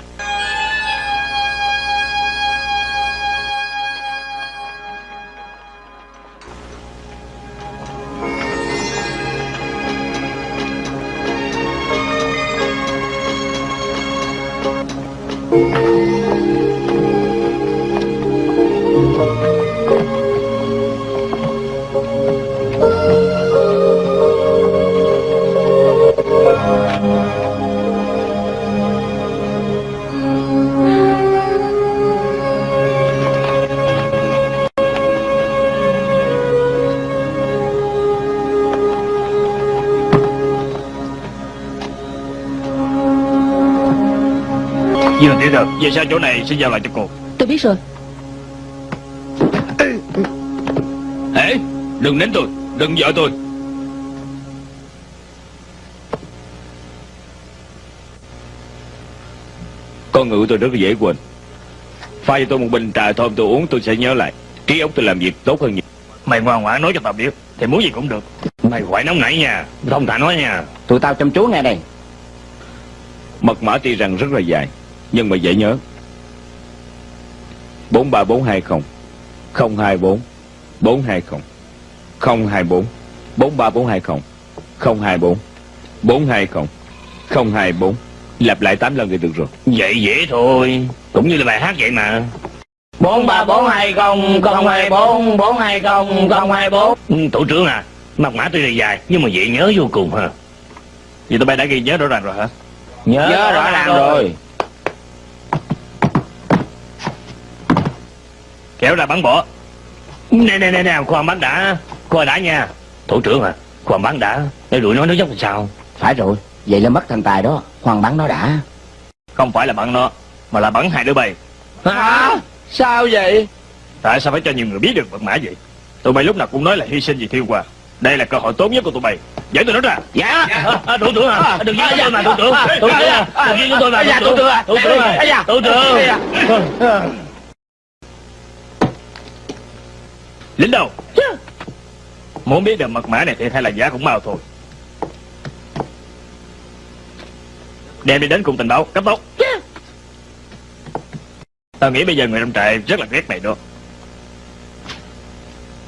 Dương Peter Về sau chỗ này sẽ giao lại cho cô? Tôi biết rồi. Ê Đừng đánh tôi Đừng vợ tôi. Con ngựa tôi rất là dễ quên. Pha cho tôi một bình trà thơm tôi uống tôi sẽ nhớ lại. Trí óc tôi làm việc tốt hơn nhiều. Mày ngoan ngoãn nói cho tao biết Thì muốn gì cũng được. Mày quậy nóng nảy nha Thông thả nói nha. Tụi tao chăm chú nghe đây. Mật mã tuy rằng rất là dài Nhưng mà dễ nhớ. 43420 024 420 024 43420 024 420 024 Lặp lại 8 lần thì được rồi. Vậy dễ thôi. Cũng như là bài hát vậy mà. bốn ba bốn hai không không hai bốn bốn hai không không hai bốn. Ừ, Thủ trưởng à Mặt mã tuy là dài Nhưng mà dễ nhớ vô cùng ha. Vậy tụi bay đã ghi nhớ rõ ràng rồi hả? Nhớ, Nhớ rõ ràng rồi Kéo ra bắn bỏ Nè nè nè nè Khoan bắn đã. Khoan đã nha. Thủ trưởng à Khoan bắn đã. Để đuổi nó nó dốc làm sao? Phải rồi Vậy là mất thằng Tài đó. Hoàng bắn nó đã. Không phải là bắn nó Mà là bắn hai đứa bay. Hả? Sao vậy? Tại sao phải cho nhiều người biết được mật mã vậy? Tụi bay lúc nào cũng nói là hy sinh vì thiên hoàng Đây là cơ hội tốt nhất của tụi bay. Dẫn tụi nó ra. Dạ. À, Thủ trưởng à. Đừng giết chúng tôi mà thủ trưởng. Thủ trưởng à Đừng giết chúng tôi mà Dạ, thủ trưởng. à. Thủ trưởng Dạ, dạ. à Thủ trưởng Lính đâu? Muốn biết được mật mã này thì hay là giả cũng mau thôi. Đem đi đến cùng tình báo Cấp tốc. Tao nghĩ bây giờ người trong trại rất là ghét mày đó.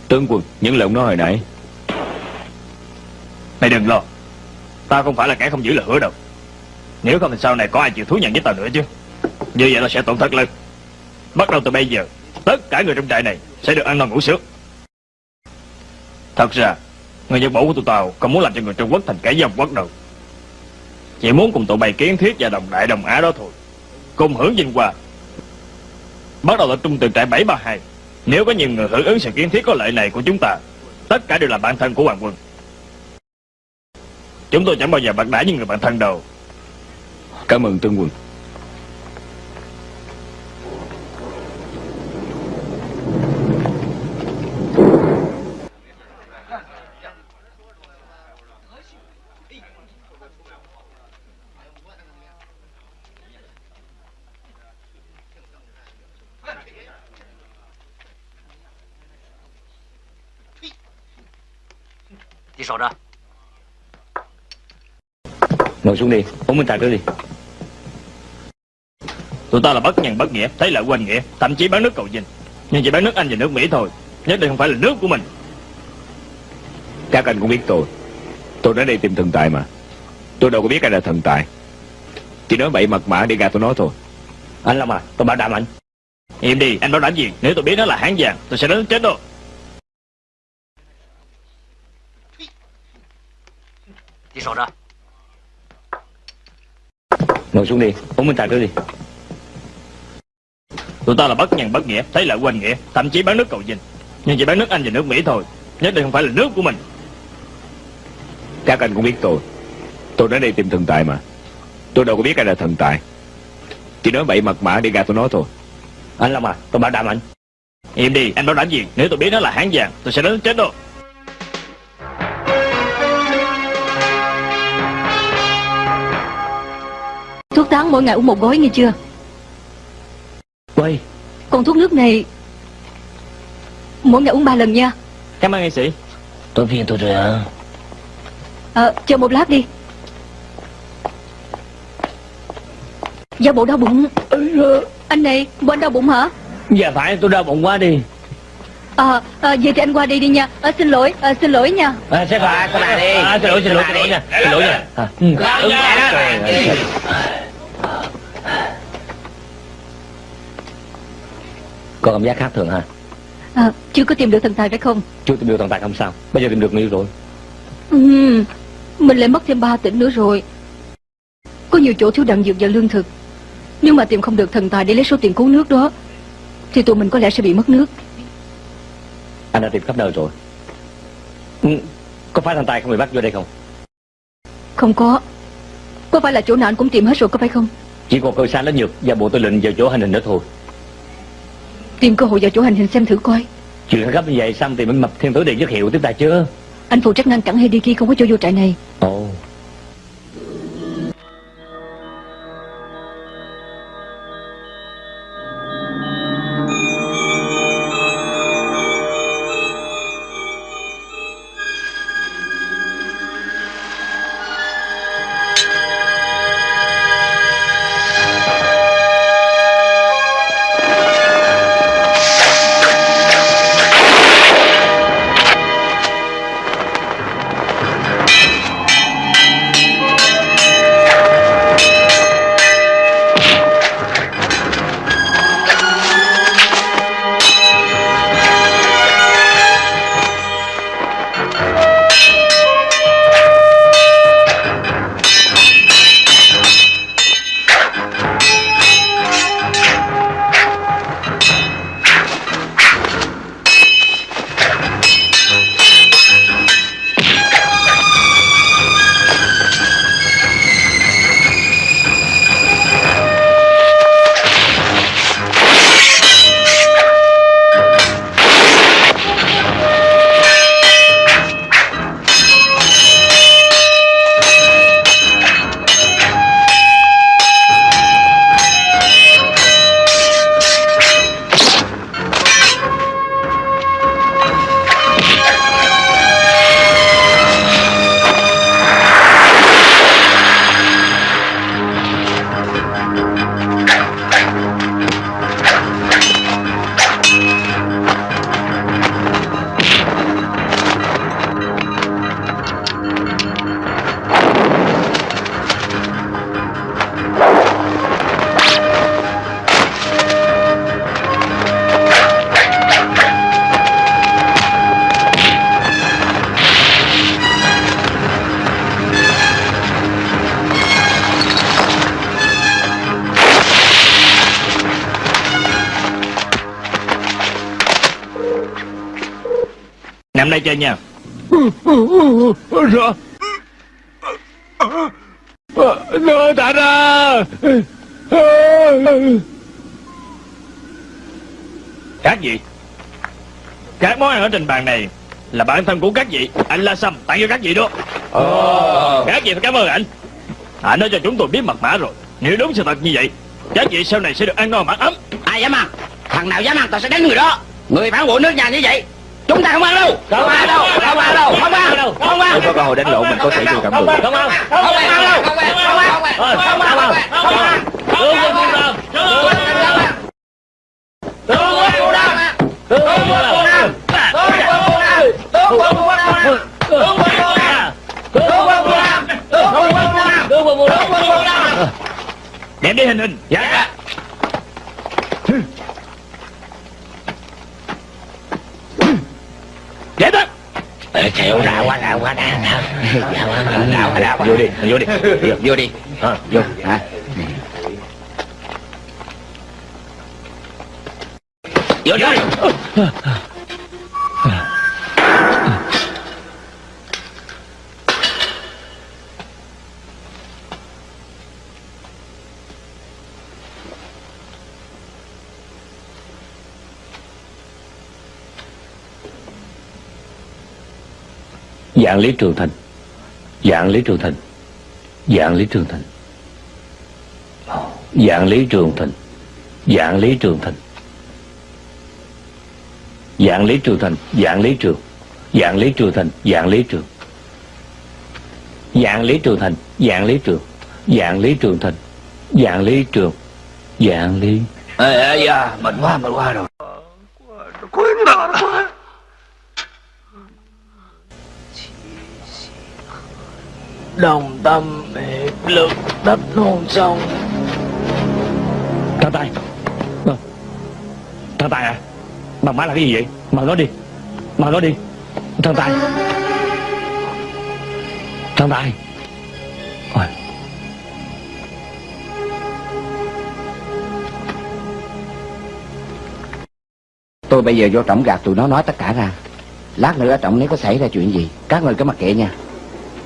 Tướng quân Những lời ông nói hồi nãy. Mày đừng lo. Tao không phải là kẻ không giữ lời hứa đâu. Nếu không thì sau này có ai chịu thú nhận với tao nữa chứ. Như vậy tao sẽ tổn thất lớn. Bắt đầu từ bây giờ Tất cả người trong trại này sẽ được ăn ngon ngủ sướng Thật ra, Người dân Bản của tụi tao Không muốn làm cho người Trung Quốc thành kẻ dâm quốc đâu. Chỉ muốn cùng tụi bày kiến thiết và đồng đại đồng á đó thôi. Cùng hưởng vinh qua Bắt đầu là trung từ trại 732 Nếu có nhiều người hưởng ứng sự kiến thiết có lợi này của chúng ta, Tất cả đều là bạn thân của hoàng quân. Chúng tôi chẳng bao giờ bạc đãi những người bạn thân đâu. Cảm ơn tương quân. Ngồi xuống đi Uống minh trà trước đi. Tụi ta là bất nhân bất nghĩa Thấy lợi quên nghĩa Thậm chí bán nước cầu dinh Nhưng chỉ bán nước Anh và nước Mỹ thôi Nhất định không phải là nước của mình. Các anh cũng biết tôi. Tôi đến đây tìm thần tài mà. Tôi đâu có biết ai là thần tài. Chỉ nói bậy mật mã để gạt tôi nói thôi. Anh Long à Tôi bảo đảm anh. Im đi anh bảo đảm gì? Nếu tôi biết nó là hán vàng Tôi sẽ đánh chết đó Đi sổ ra Ngồi xuống đi, Uống minh trà trước đi. Tụi ta là bất nhân bất nghĩa, Thấy lợi quên nghĩa, Thậm chí bán nước cầu dinh Nhưng chỉ bán nước Anh và nước Mỹ thôi, Nhất định không phải là nước của mình. Các anh cũng biết tôi. Tôi đến đây tìm thần tài mà. Tôi đâu có biết ai là thần tài. Chỉ nói bậy mật mã để gạt tôi nói thôi. Anh Long à Tôi bảo đảm anh. Im đi, anh bảo đảm gì? Nếu tôi biết nó là hán vàng Tôi sẽ đến chết đó Tán mỗi ngày uống một gói nghe chưa? Quay. Còn thuốc nước này Mỗi ngày uống ba lần nha. Cảm ơn nghệ sĩ. Tôi phiền tôi rồi à Ờ chờ một lát đi. Dạ bộ đau bụng. Anh này bộ anh đau bụng hả? Dạ phải tôi đau bụng quá đi. Ờ à, vậy thì anh qua đi đi nha. À, Xin lỗi à, xin lỗi nha. À, Sẽ À, các bạn đi. à, Xin lỗi xin lỗi xin lỗi nha. Xin lỗi nha. À, ừ. Đúng vậy đó. Trời ơi. Có cảm giác khác thường ha à, Chưa có tìm được thần tài phải không? Chưa tìm được tồn tại không sao. Bây giờ tìm được nhiều rồi. Ừ, Mình lại mất thêm 3 tỉnh nữa rồi. Có nhiều chỗ thiếu đạn dược và lương thực. Nếu mà tìm không được thần tài để lấy số tiền cứu nước đó Thì tụi mình có lẽ sẽ bị mất nước. Anh đã tìm khắp nơi rồi. Ừ. Có phải thằng Tài không bị bắt vô đây không? Không có. Có phải là chỗ nào anh cũng tìm hết rồi có phải không? Chỉ còn cơ sáng lớn nhược Và bộ tư lệnh vào chỗ hành hình nữa thôi Tìm cơ hội vào chỗ hành hình xem thử coi. Chuyện gấp như vậy xong thì mình mập thiên tử điện giới hiệu tiếp tài chưa Anh phụ trách ngăn cản Hideki không có cho vô trại này. Ồ Nằm đây chơi nha. Sao Nó thả ra. Các vị Các món ăn ở trên bàn này Là bản thân của các vị Anh La Sâm tặng cho các vị đó. Các vị phải cảm ơn anh. Anh nói cho chúng tôi biết mật mã rồi. Nếu đúng sự thật như vậy Các vị sau này sẽ được ăn no mặc ấm. Ai dám ăn? Thằng nào dám ăn tao sẽ đánh người đó. Người phản bội nước nhà như vậy chúng ta không ăn đâu không ăn đâu không ăn đâu không ăn đâu không ăn Nếu có cơ hội đánh lộn mình có thể vô cảm được không ăn không ăn đâu không ăn không ăn không ăn không ăn Vương Nam tướng quân Vũ Nam tướng quân Vũ Nam tướng quân Vũ Nam tướng quân Vũ Nam tướng quân Vũ Nam tướng quân Vũ Nam tướng quân Vũ Nam tướng quân Vũ Nam Đem đi hình hình dạ Dậy tới chịu đạo quá đạo quá đạo đạo đạo đạo vô đi vô đi. Vô đi. À, vô. Hả? Vô đi. Dạng Lý Trường Thành Dạng Lý Trường Thành Dạng Lý Trường Thành Dạng Lý Trường Thành Dạng Lý Trường Thành Dạng Lý Trường Thành Dạng Lý Trường Dạng Lý Trường Thành Dạng Lý Trường Dạng Lý Trường Thành Dạng Lý Trường Dạng Lý Trường Thành Dạng Lý Trường Dạng Lý ê ê da mệt quá mệt quá rồi quên bà nó Đồng tâm hiệp lực đất non sông. Thằng Tài Ờ. Thằng Tài à? Bằng má là cái gì vậy? Bằng nó đi. Bằng nó đi. Thằng Tài Thằng Tài Ôi. tôi bây giờ vô trọng gạt tụi nó nói tất cả ra. Lát nữa ở trọng nếu có xảy ra chuyện gì các người cứ mặc kệ nha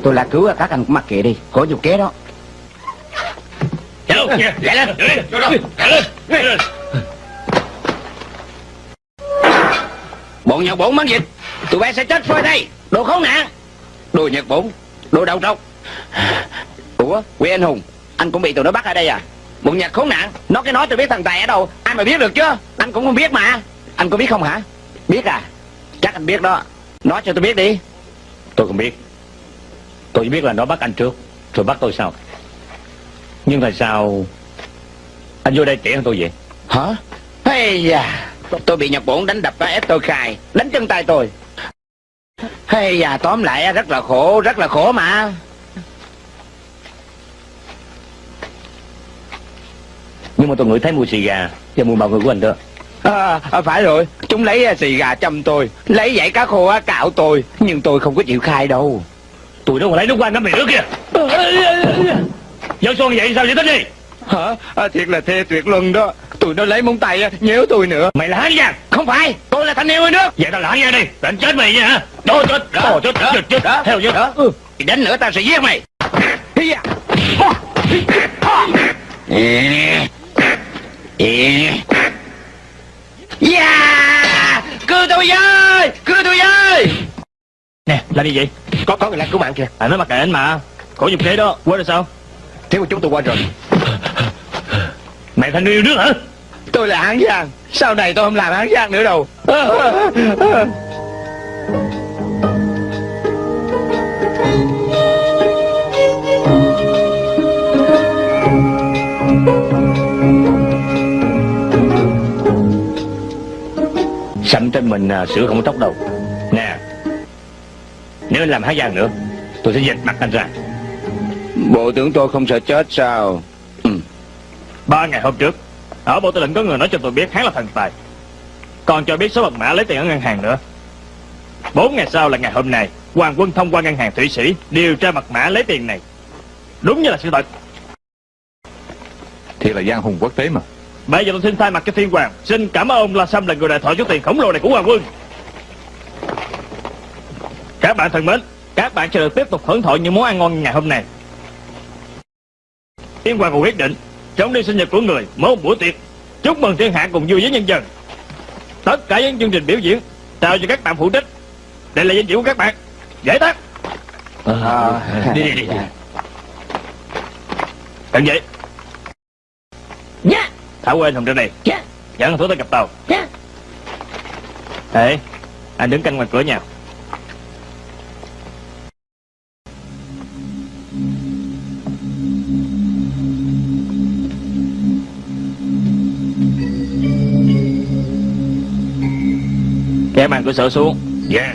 tôi là cứu các anh cũng mặc kệ đi. Có dục kế đó. Chạy lên Chạy lên Chạy lên bọn nhật bổn mang dịch tụi bay sẽ chết phơi đây. Đồ khốn nạn. Đồ nhật bổn đồ đầu trọc ủa quê anh hùng anh cũng bị tụi nó bắt ở đây à? Bọn nhật khốn nạn. Nó cái nói tôi biết thằng tài ở đâu. Ai mà biết được chứ? Anh cũng không biết mà. Anh có biết không hả? Biết à? Chắc anh biết đó. Nói cho tôi biết đi. Tôi không biết Tôi chỉ biết là nó bắt anh trước Rồi bắt tôi sau. Nhưng tại sao Anh vô đây trẻ hơn tôi vậy? Hả? Hay da tôi bị nhật bổn đánh đập ép tôi khai đánh chân tay tôi. Hay da tóm lại rất là khổ rất là khổ mà. Nhưng mà tôi ngửi thấy mùi xì gà Và mùi bào người của anh đó. À, à, phải rồi, chúng lấy à, xì gà châm tôi, lấy dãy cá khô cạo tôi, nhưng tôi không có chịu khai đâu. Tụi nó còn lấy nước quanh cái miệng nữa kìa Dân xuân vậy sao vậy tính đi Hả? À, thiệt là thê tuyệt luân đó, tụi nó lấy móng tay nhéo tôi nữa. Mày là hán giang Không phải, tôi là thanh niên người nước. Vậy tao là hán giang đi anh chết mày nha hả chết Trời chết chết chết đó, Theo chứ đó. Ừ. Đánh nữa tao sẽ giết mày. Hi da. Ê. Ê. Yeah! Cứu tôi với! Cứu tôi với! Nè làm gì vậy Có có người làng cứu mạng kìa. Anh nói mặc kệ anh mà. Khổ dục kế đó. Quên rồi sao? Thiếu của chúng tôi quên rồi. Mày thành yêu nước hả? Tôi là hán giang, sau này tôi không làm hán giang nữa đâu. Sẵn trên mình à, sữa không có tóc đâu. Nè Nếu anh làm hán giang nữa Tôi sẽ dệt mặt anh ra. Bộ tưởng tôi không sợ chết sao? Ba ngày hôm trước Ở bộ tư lệnh có người nói cho tôi biết hắn là thần tài. Còn cho biết số mật mã lấy tiền ở ngân hàng nữa. Bốn ngày sau là ngày hôm nay Hoàng quân thông qua ngân hàng Thụy Sĩ Điều tra mật mã lấy tiền này. Đúng như là sự thật. Thiệt là giang hùng quốc tế mà. Bây giờ tôi xin thay mặt cho thiên hoàng Xin cảm ơn ông La Sâm là người đại thoại số tiền khổng lồ này của Hoàng quân Các bạn thân mến Các bạn sẽ được tiếp tục hưởng thụ những món ăn ngon ngày hôm nay. Yên Hoàng quyết định Trong đi sinh nhật của người Một buổi tiệc. Chúc mừng thiên hạ cùng vui với nhân dân. Tất cả những chương trình biểu diễn Trao cho các bạn phụ trách Đây là danh dự của các bạn. Giải tán. Ờ, Đi đi đi. Cần vậy Dạ. Thảo quên Hồng ra đây Dạ. Dẫn thủ tới gặp tàu. Dạ. Ê Anh đứng canh ngoài cửa nhà Kéo màn cửa sổ xuống. Dạ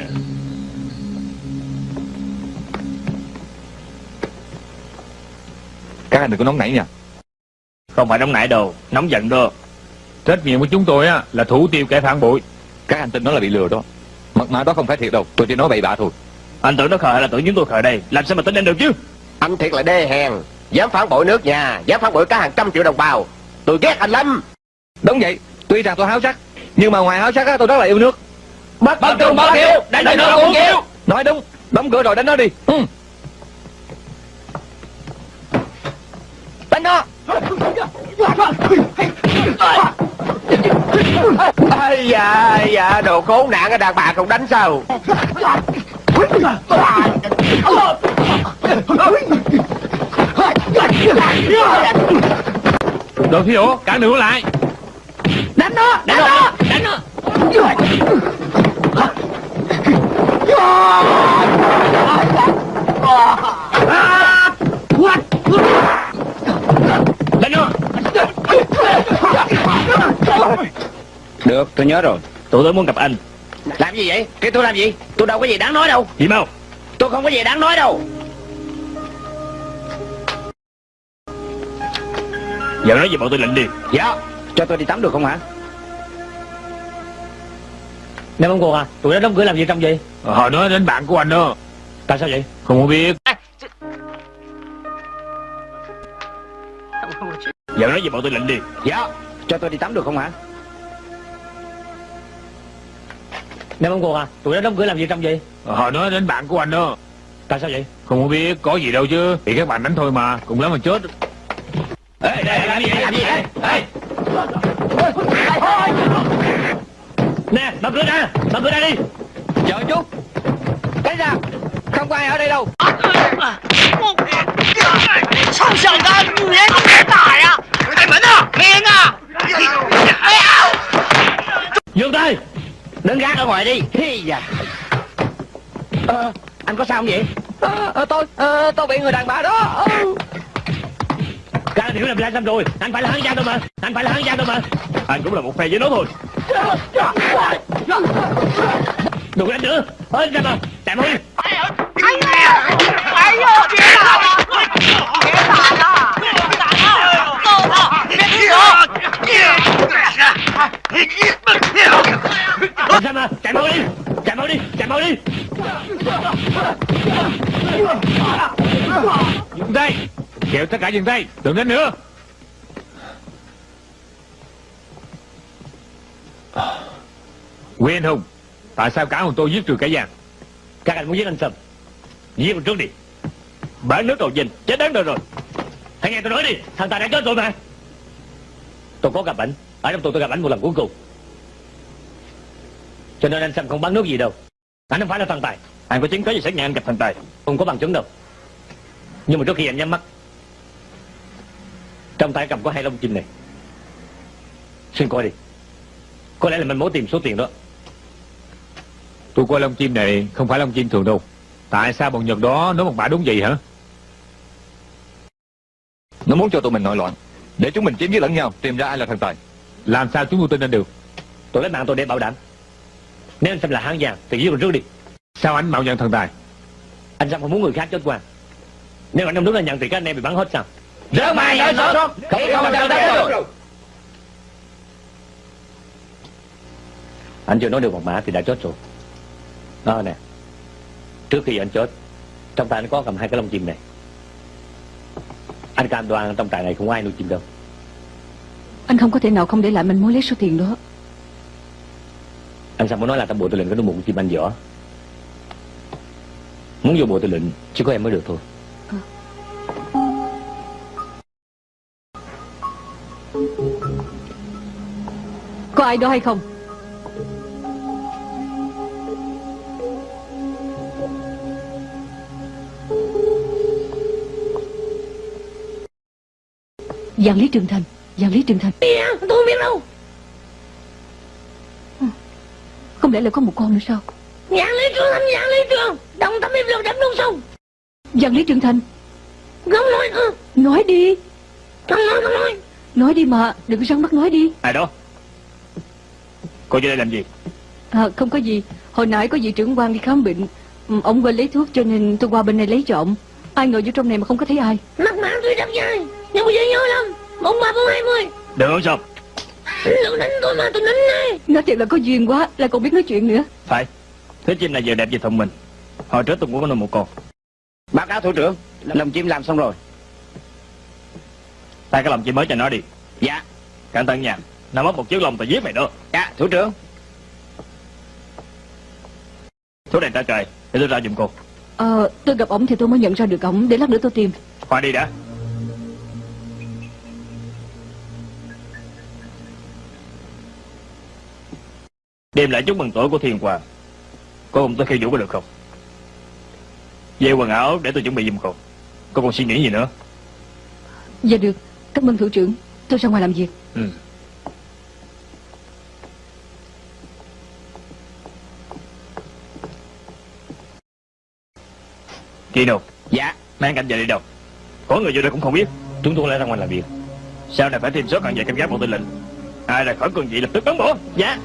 Các anh đừng có nóng nảy nha. Không phải nóng nảy đồ Nóng giận đó. Trách nhiệm của chúng tôi á là thủ tiêu kẻ phản bội. Các anh tin nó là bị lừa đó. Mật mã đó không phải thiệt đâu Tôi chỉ nói bậy bạ thôi. Anh tưởng nó khờ hay là tưởng chúng tôi khờ đây? Làm sao mà tin anh được chứ? Anh thiệt là đê hèn. Dám phản bội nước nhà Dám phản bội cả hàng trăm triệu đồng bào. Tôi ghét anh lắm. Đúng vậy Tuy rằng tôi háo sắc Nhưng mà ngoài háo sắc á tôi rất là yêu nước Bất bất trung bất hiếu Đánh cho nó cũng chịu Nói đúng. Đóng cửa rồi đánh nó đi. Ừ. Đánh nó. Ây da, ây da, đồ khốn nạn cái đàn bà không đánh sao? Đồ thi ổ cản đường lại. Đánh nó Đánh nó Đánh nó. Đánh nó Được tôi nhớ rồi. Tụi tôi muốn gặp anh. Làm gì vậy? Cái tôi làm gì? Tôi đâu có gì đáng nói đâu. Gì mau? Tôi không có gì đáng nói đâu. Giờ nói gì bọn tôi lệnh đi. Dạ Cho tôi đi tắm được không hả Nè ông cô à? Tụi nó đóng cửa làm gì trong vậy? Họ nói đến bạn của anh đó. Tại sao vậy? Không có biết. Giờ nói gì bọn tôi lệnh đi. Dạ. Cho tôi đi tắm được không hả? Nè ông cô à? Tụi nó đóng cửa làm gì trong vậy? Họ nói đến bạn của anh đó. Tại sao vậy? Không có biết có gì đâu chứ. Thì các bạn đánh thôi mà Cùng lắm mà chết. Ê đây làm gì làm gì Ê Ê Nè đập cửa ra Đập cửa ra đi. Chờ chút. Cái ra Không có ai ở đây đâu. Sao sợ ra Nghe không nghe tải à? Anh Mẫn à? Nghe à? Dương Tây Đứng gác ở ngoài đi. Hi da. À, Anh có sao không vậy? À, Tôi à, Tôi bị người đàn bà đó. À. Ra hiểu làm ra xong rồi. Anh phải là hắn gian đâu mà. Anh phải là hắn gian đâu mà. Anh cũng là một phe với nó thôi đừng đánh nữa. Hết ra mà tạm ơi anh nè anh vô biết là biết là đó biết là đó tôi hả biết chưa ra chạy mau đi chạy mau đi. Chạy mau đi. Dừng tay kéo tất cả dừng tay đừng đánh nữa. Quyền Hùng, Tại sao cả hồn tôi giết trừ cả giang Các anh muốn giết anh Sâm Giết mình trước đi. Bán nước đồ dinh Chết đáng đời rồi. Hãy nghe tôi nói đi, Thằng Tài đã chết rồi mà. Tôi có gặp ảnh, Ở trong tôi tôi gặp ảnh một lần cuối cùng. Cho nên anh Sâm không bán nước gì đâu. Anh không phải là thằng Tài. Anh có chứng cứ gì xác nhận anh gặp thằng Tài? Không có bằng chứng đâu. Nhưng mà trước khi anh nhắm mắt, Trong tay cầm có hai lông chim này. Xin coi đi. Có lẽ là mình muốn tìm số tiền đó. Tôi coi lông chim này không phải lông chim thường đâu. Tại sao bọn Nhật đó nói một bả đúng vậy hả? Nó muốn cho tụi mình nội loạn Để chúng mình chém giết lẫn nhau Tìm ra ai là thần tài. Làm sao chúng tôi tin anh được? Tôi lấy mạng tôi để bảo đảm. Nếu anh Sâm là hán giang Thì giết mình trước đi. Sao anh mạo nhận thần tài? Anh Sâm không muốn người khác chết qua? Nếu anh không đứng lên nhận thì các anh em bị bắn hết sao? Rớt mày nói sớm Không không sao đấy được Anh chưa nói được một mã thì đã chết rồi. Đó nè. Trước khi anh chết Trong tay anh có cầm hai cái lông chim này. Anh cam đoan trong trại này không có ai nuôi chim đâu. Anh không có thể nào không để lại mình mối lấy số tiền đó. Anh sao muốn nói là tao bộ tôi lên cái nuôi một con chim anh dở? Muốn vô bộ tư lệnh Chỉ có em mới được thôi. Có ai đó hay không Giang Lý Trường Thành Giang Lý Trường Thành. Tôi không biết đâu. Không lẽ là có một con nữa sao? Dạng lý trường anh dạng lý trường. Đồng tâm hiệp lực đập luôn sông Giang Lý Trường Thành. Không nói nữa Nói đi. Không nói không nói. Nói đi mà Đừng có rắn mắt nói đi. Ai đó? Cô vô đây làm gì? À, Không có gì. Hồi nãy có vị trưởng quan đi khám bệnh. Ừ, Ông quên lấy thuốc cho nên tôi qua bên này lấy trộm Ai ngờ vô trong này mà không có thấy ai. Mặt mạng tôi đập dài Nhưng bây giờ nhớ lắm Bốn ba bốn hai mươi. Nói sao Đừng đánh tôi mà tôi đánh ngay Nói thiệt là có duyên quá Lại còn biết nói chuyện nữa. Phải. Thế chim này giờ đẹp về thông minh Hồi trước tôi cũng có nuôi một con. Báo cáo thủ trưởng. Lồng chim làm xong rồi. Tay cái lòng chim mới cho nó đi. Dạ. Cẩn thận nha. Nó mất một chiếc lông tao giết mày đó. Dạ thủ trưởng. Thuốc này trả trời Để tôi ra giùm cô. Ờ tôi gặp ổng thì tôi mới nhận ra được ổng. Để lát nữa tôi tìm. Khoan đi đã Đêm lại chúc mừng tuổi của Thiên Hoàng. Cô cùng tôi khiêu vũ có được không? Về quần áo để tôi chuẩn bị giùm cô Cô còn suy nghĩ gì nữa? Dạ được. Cảm ơn thủ trưởng. Tôi ra ngoài làm việc. Ừ. Kỳ đâu Dạ. Mang canh về đi đâu? Có người vô đây cũng không biết. Chúng tôi lại ra ngoài làm việc. Sau này phải thêm số càng về canh gác bộ tư lệnh. Ai ra khỏi cương vị lập tức bắn bỏ Dạ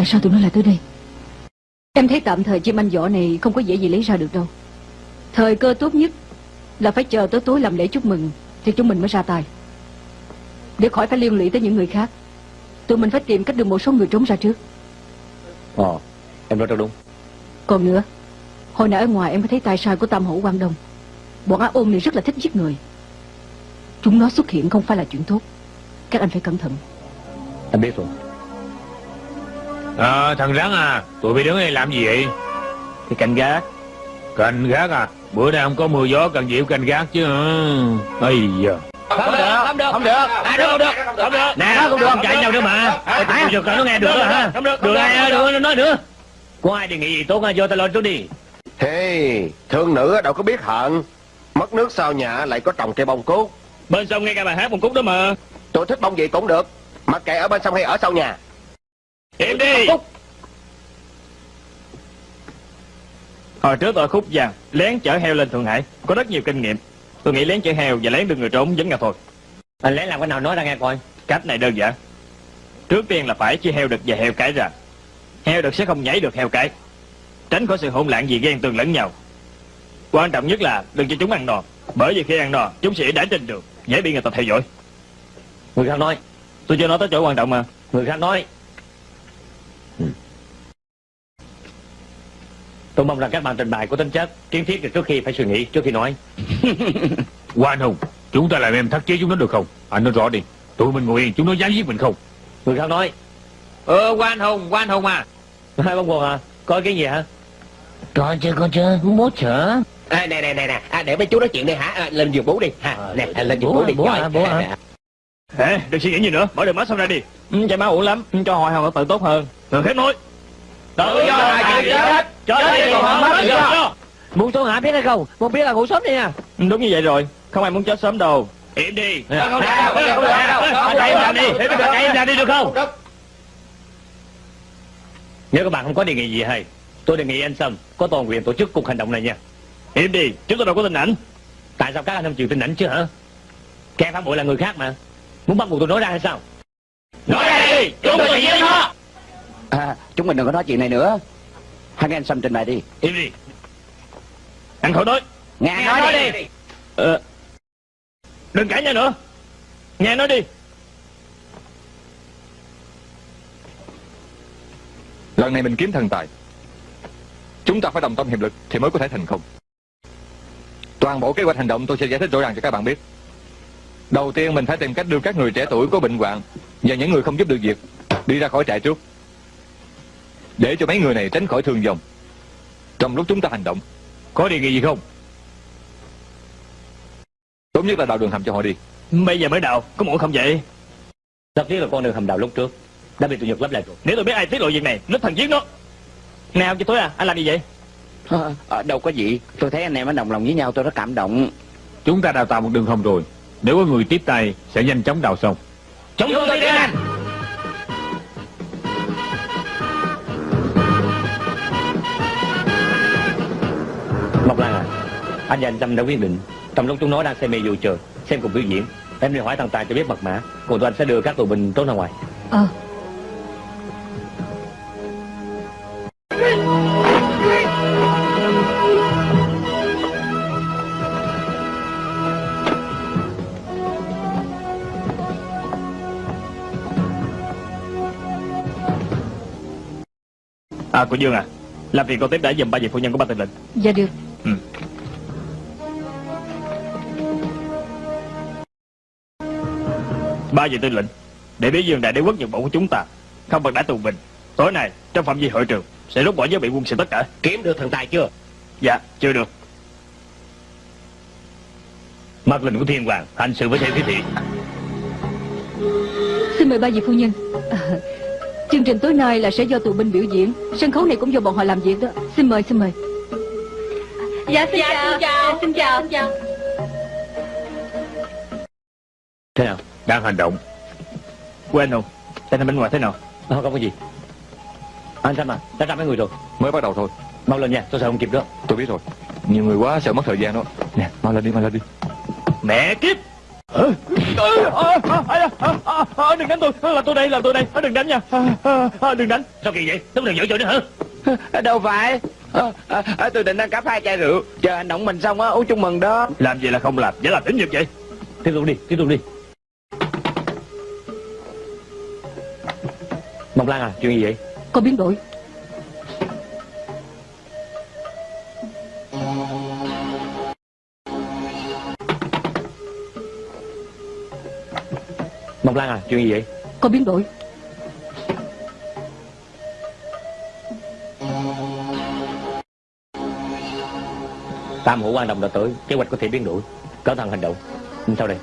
Tại sao tụi nó lại tới đây? Em thấy tạm thời chim anh võ này Không có dễ gì lấy ra được đâu. Thời cơ tốt nhất Là phải chờ tới tối làm lễ chúc mừng Thì chúng mình mới ra tay. Để khỏi phải liên lụy tới những người khác Tụi mình phải tìm cách đưa một số người trốn ra trước. Ờ Em nói rất đúng. Còn nữa Hồi nãy ở ngoài em có thấy tài sai của Tam Hổ Quang Đông. Bọn á ôn này rất là thích giết người. Chúng nó xuất hiện không phải là chuyện tốt. Các anh phải cẩn thận. Em biết rồi À thằng rắn à Tụi bay đứng đây làm gì vậy? Thì canh gác. Canh gác à? Bữa nay không có mưa gió cần dịu canh gác chứ Ây giờ Không được Không được. Không được. À được không được. Không được. Nè không được. không chạy nhau nữa mà. Hả Được. Nó nghe được hả? Không được Được ai được nói nữa? Có ai đề nghị gì tốt vô ta lo trước đi. Hey, thương nữ đâu có biết hận. Mất nước sau nhà lại có trồng cây bông cúc Bên sông nghe ca bài hát một cúc đó mà. Tôi thích bông gì cũng được Mặc kệ ở bên sông hay ở sau nhà Im đi. Hồi trước tôi khúc vàng Lén chở heo lên Thượng Hải Có rất nhiều kinh nghiệm. Tôi nghĩ lén chở heo và lén đưa người trốn vẫn là thôi. Anh lẽ làm cái nào nói ra nghe coi. Cách này đơn giản. Trước tiên là phải chia heo đực và heo cái ra. Heo đực sẽ không nhảy được heo cái. Tránh khỏi sự hỗn loạn gì ghen tương lẫn nhau. Quan trọng nhất là đừng cho chúng ăn no Bởi vì khi ăn no chúng sẽ đã trên đường Dễ bị người ta theo dõi. Người khác nói. Tôi chưa nói tới chỗ quan trọng mà. Người khác nói Tôi mong rằng các bạn trình bày có tính chất Kiến thiết được trước khi phải suy nghĩ Trước khi nói. Quan Hùng Chúng ta làm em thắt chế chúng nó được không? Anh nói rõ đi. Tụi mình ngồi yên chúng nó dám giết mình không? Người khác nói. Ờ quan hùng quan hùng à. Hai bông quần à. Có cái gì hả? Có chứ có chứ Bố chở à, Nè nè nè nè. À, Để mấy chú nói chuyện đi hả? À, Lên giường bố đi. Ha. À, Nè để- lên giường bố bố đi. Bố hả, bố hả? Hả? Đừng suy nghĩ gì nữa. Mở đường máu xong ra đi. Ừ, Chạy máu uổng lắm. Ừ, Cho hội hồng tự tốt hơn. Người khác nói Tự do là chuyện chết Chết đi còn không mất tự do Muốn xuống hả biết hay không? Muốn biết là ngủ sớm đi nha. Ừ, Đúng như vậy rồi. Không ai muốn chết sớm đâu. Im đi. Không im ra đi. Chạy im ra đi được không? Nếu các bạn không có đề nghị gì hay. Tôi đề nghị anh Sâm Có toàn quyền tổ chức cuộc hành động này nha. Im đi Chúng tôi đâu có tin ảnh Tại sao các anh không chịu tin ảnh chứ hả? Kẻ phản bội là người khác mà. Muốn bắt buộc tôi nói ra hay sao? Nói ra đi Chúng tôi sẽ giết nó à, Chúng mình đừng có nói chuyện này nữa. Hai anh Sâm trình bày đi. Im đi. Ăn khỏi nói. Nghe nói đi. Ờ Đừng cãi nhau nữa. Nghe nói đi. Lần này mình kiếm thần tài. Chúng ta phải đồng tâm hiệp lực Thì mới có thể thành công. Toàn bộ kế hoạch hành động tôi sẽ giải thích rõ ràng cho các bạn biết. Đầu tiên mình phải tìm cách đưa các người trẻ tuổi có bệnh hoạn và những người không giúp được việc đi ra khỏi trại trước. Để cho mấy người này tránh khỏi thương vong. Trong lúc chúng ta hành động, Có đề nghị gì không? Tốt nhất là đào đường hầm cho họ đi. Bây giờ mới đào Có muộn không vậy? Rất tiếc là con đường hầm đào lúc trước Đã bị tụi Nhật lấp lại rồi. Nếu tôi biết ai tiết lộ việc này Nó thần giết nó. Nào cho tôi à Anh làm gì vậy? Ờ, ờ, đâu có gì. Tôi thấy anh em nó đồng lòng với nhau tôi rất cảm động. Chúng ta đào tạo một đường hầm rồi. Nếu có người tiếp tay Sẽ nhanh chóng đào xong. Chúng tôi đi anh Anh và anh Tâm đã quyết định. Trong lúc chúng nó đang xem mê dù chờ Xem cùng biểu diễn Em đi hỏi thằng Tài cho biết mật mã Còn tụi anh sẽ đưa các tù binh trốn ra ngoài. Ờ. À cô Dương à Làm việc con tiếp đã dùm ba vị phu nhân của ba tình lệnh Dạ được Ba vị tư lệnh Để biết dương đại đế quốc Nhật Bản của chúng ta. Không bằng đã tù binh Tối nay trong phạm vi hội trường Sẽ rút bỏ giới bị quân sự tất cả. Kiếm được thằng Tài chưa? Dạ chưa được. Mật lệnh của Thiên Hoàng Hành sự với theo chỉ thị. Xin mời ba vị phu nhân. À, Chương trình tối nay là sẽ do tù binh biểu diễn. Sân khấu này cũng do bọn họ làm việc đó. Xin mời xin mời. Dạ xin chào. Xin chào. Xin chào. Thế nào Đang hành động. Quên không? Tình hình bên ngoài thế nào? Không, không có gì. Anh Tâm à Đã ra mấy người rồi. Mới bắt đầu thôi. Mau lên nha Tôi sợ không kịp đó Tôi biết rồi. Nhiều người quá sợ mất thời gian đó. Nè, mau lên đi, mau lên đi. Mẹ kiếp! Ờ, ờ, ờ, ờ, ờ, ờ, ờ, ờ, Đừng đánh tôi. Là tôi đây là tôi đây. Ờ, Đừng đánh nha. Ờ, Đừng đánh. Sao kỳ vậy? Đúng là giỡn chơi nữa hả? Đâu phải. Tôi định ăn cắp hai chai rượu. Chờ hành động mình xong á uống chung mừng đó. Làm gì là không làm? Giả làm tính nghiệp vậy. Tiếp tục đi Tiếp tục đi Mộc Lan à Chuyện gì vậy? Có biến đổi. Mộc Lan à Chuyện gì vậy? Có biến đổi. Tam hữu quan đồng đã tới Kế hoạch có thể biến đổi. Cẩn thận hành động. Sau đây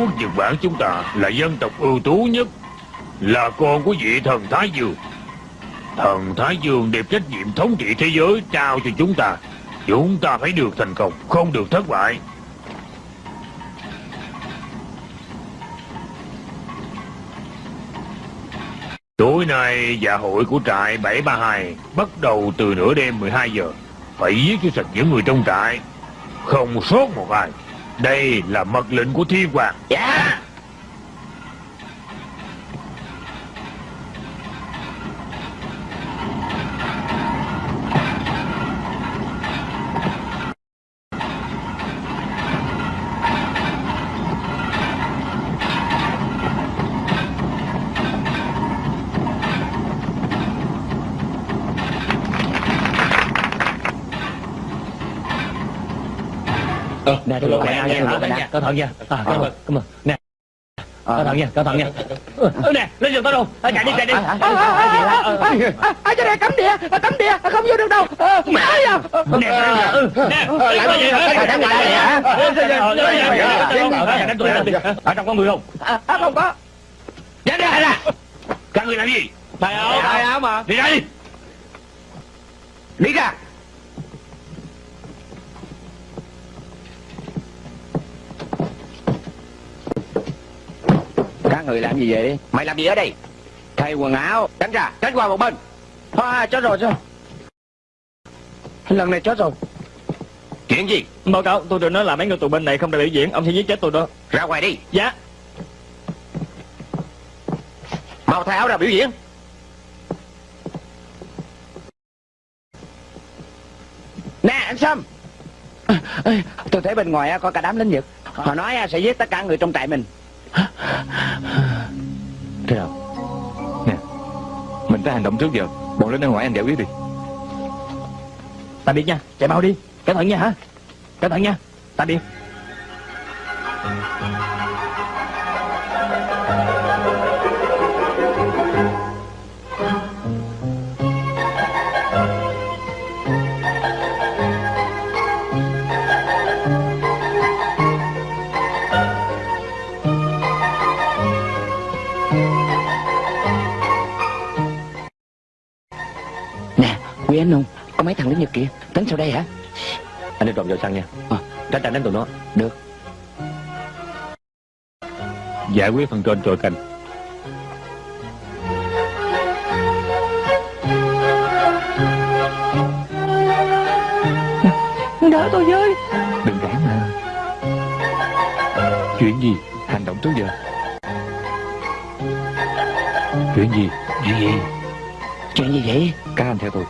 quốc Nhật Bản chúng ta Là dân tộc ưu tú nhất, Là con của vị thần Thái Dương. Thần Thái Dương đẹp trách nhiệm thống trị thế giới Trao cho chúng ta. Chúng ta phải được thành công, Không được thất bại. Tối nay dạ hội của trại 732 Bắt đầu từ nửa đêm 12 giờ. Phải giết cho sạch những người trong trại, Không sốt một ai. Đây là mật lệnh của thiên hoàng. Dạ. Nè tôi lộ nha Cẩn thận nha Cẩn thận nha À cảm ơn Cảm ơn Nè Cẩn thận nha Cẩn thận nha Ừ, Nè lên giường tao đâu À, Chạy đi chạy đi À, à, cho này cấm địa, à, cấm địa, à, không vô được đâu. À, Mẹ à. Nè ừ, Nè Làm gì đánh hả? Đánh đánh tôi Ở trong có người không À, à, không có. Ra đây ra Các người làm gì Thầy áo Thầy áo mà. Đi đây đi ra người làm gì vậy Mày làm gì ở đây? Thay quần áo Tránh ra Tránh qua một bên. À, chết rồi rồi. Lần này chết rồi. Chuyện gì? Báo cáo tôi được nói là mấy người tù binh này không được biểu diễn Ông sẽ giết chết tôi đó. Ra ngoài đi. Dạ. Mau thay áo ra biểu diễn. Sâm Ê, Tôi thấy bên ngoài có cả đám lính Nhật. Họ nói sẽ giết tất cả người trong trại mình Thế nào? Nè, Mình phải hành động trước giờ. Bọn lính ở ngoài anh giải quyết đi. Tạm biệt nha, Chạy mau đi. Cẩn thận nha hả? Cẩn thận nha. Tạm biệt Quý anh Nung Có mấy thằng lính Nhật kia Tính sau đây hả? Anh đi trộm vào xăng nha. Ờ. Tránh tránh đánh tụi nó. Được. Giải quyết phần trên trội canh Đỡ tôi với. Đừng cản mà. Chuyện gì? Hành động trước giờ. Chuyện gì? Chuyện gì? Chuyện gì vậy? Các anh theo tôi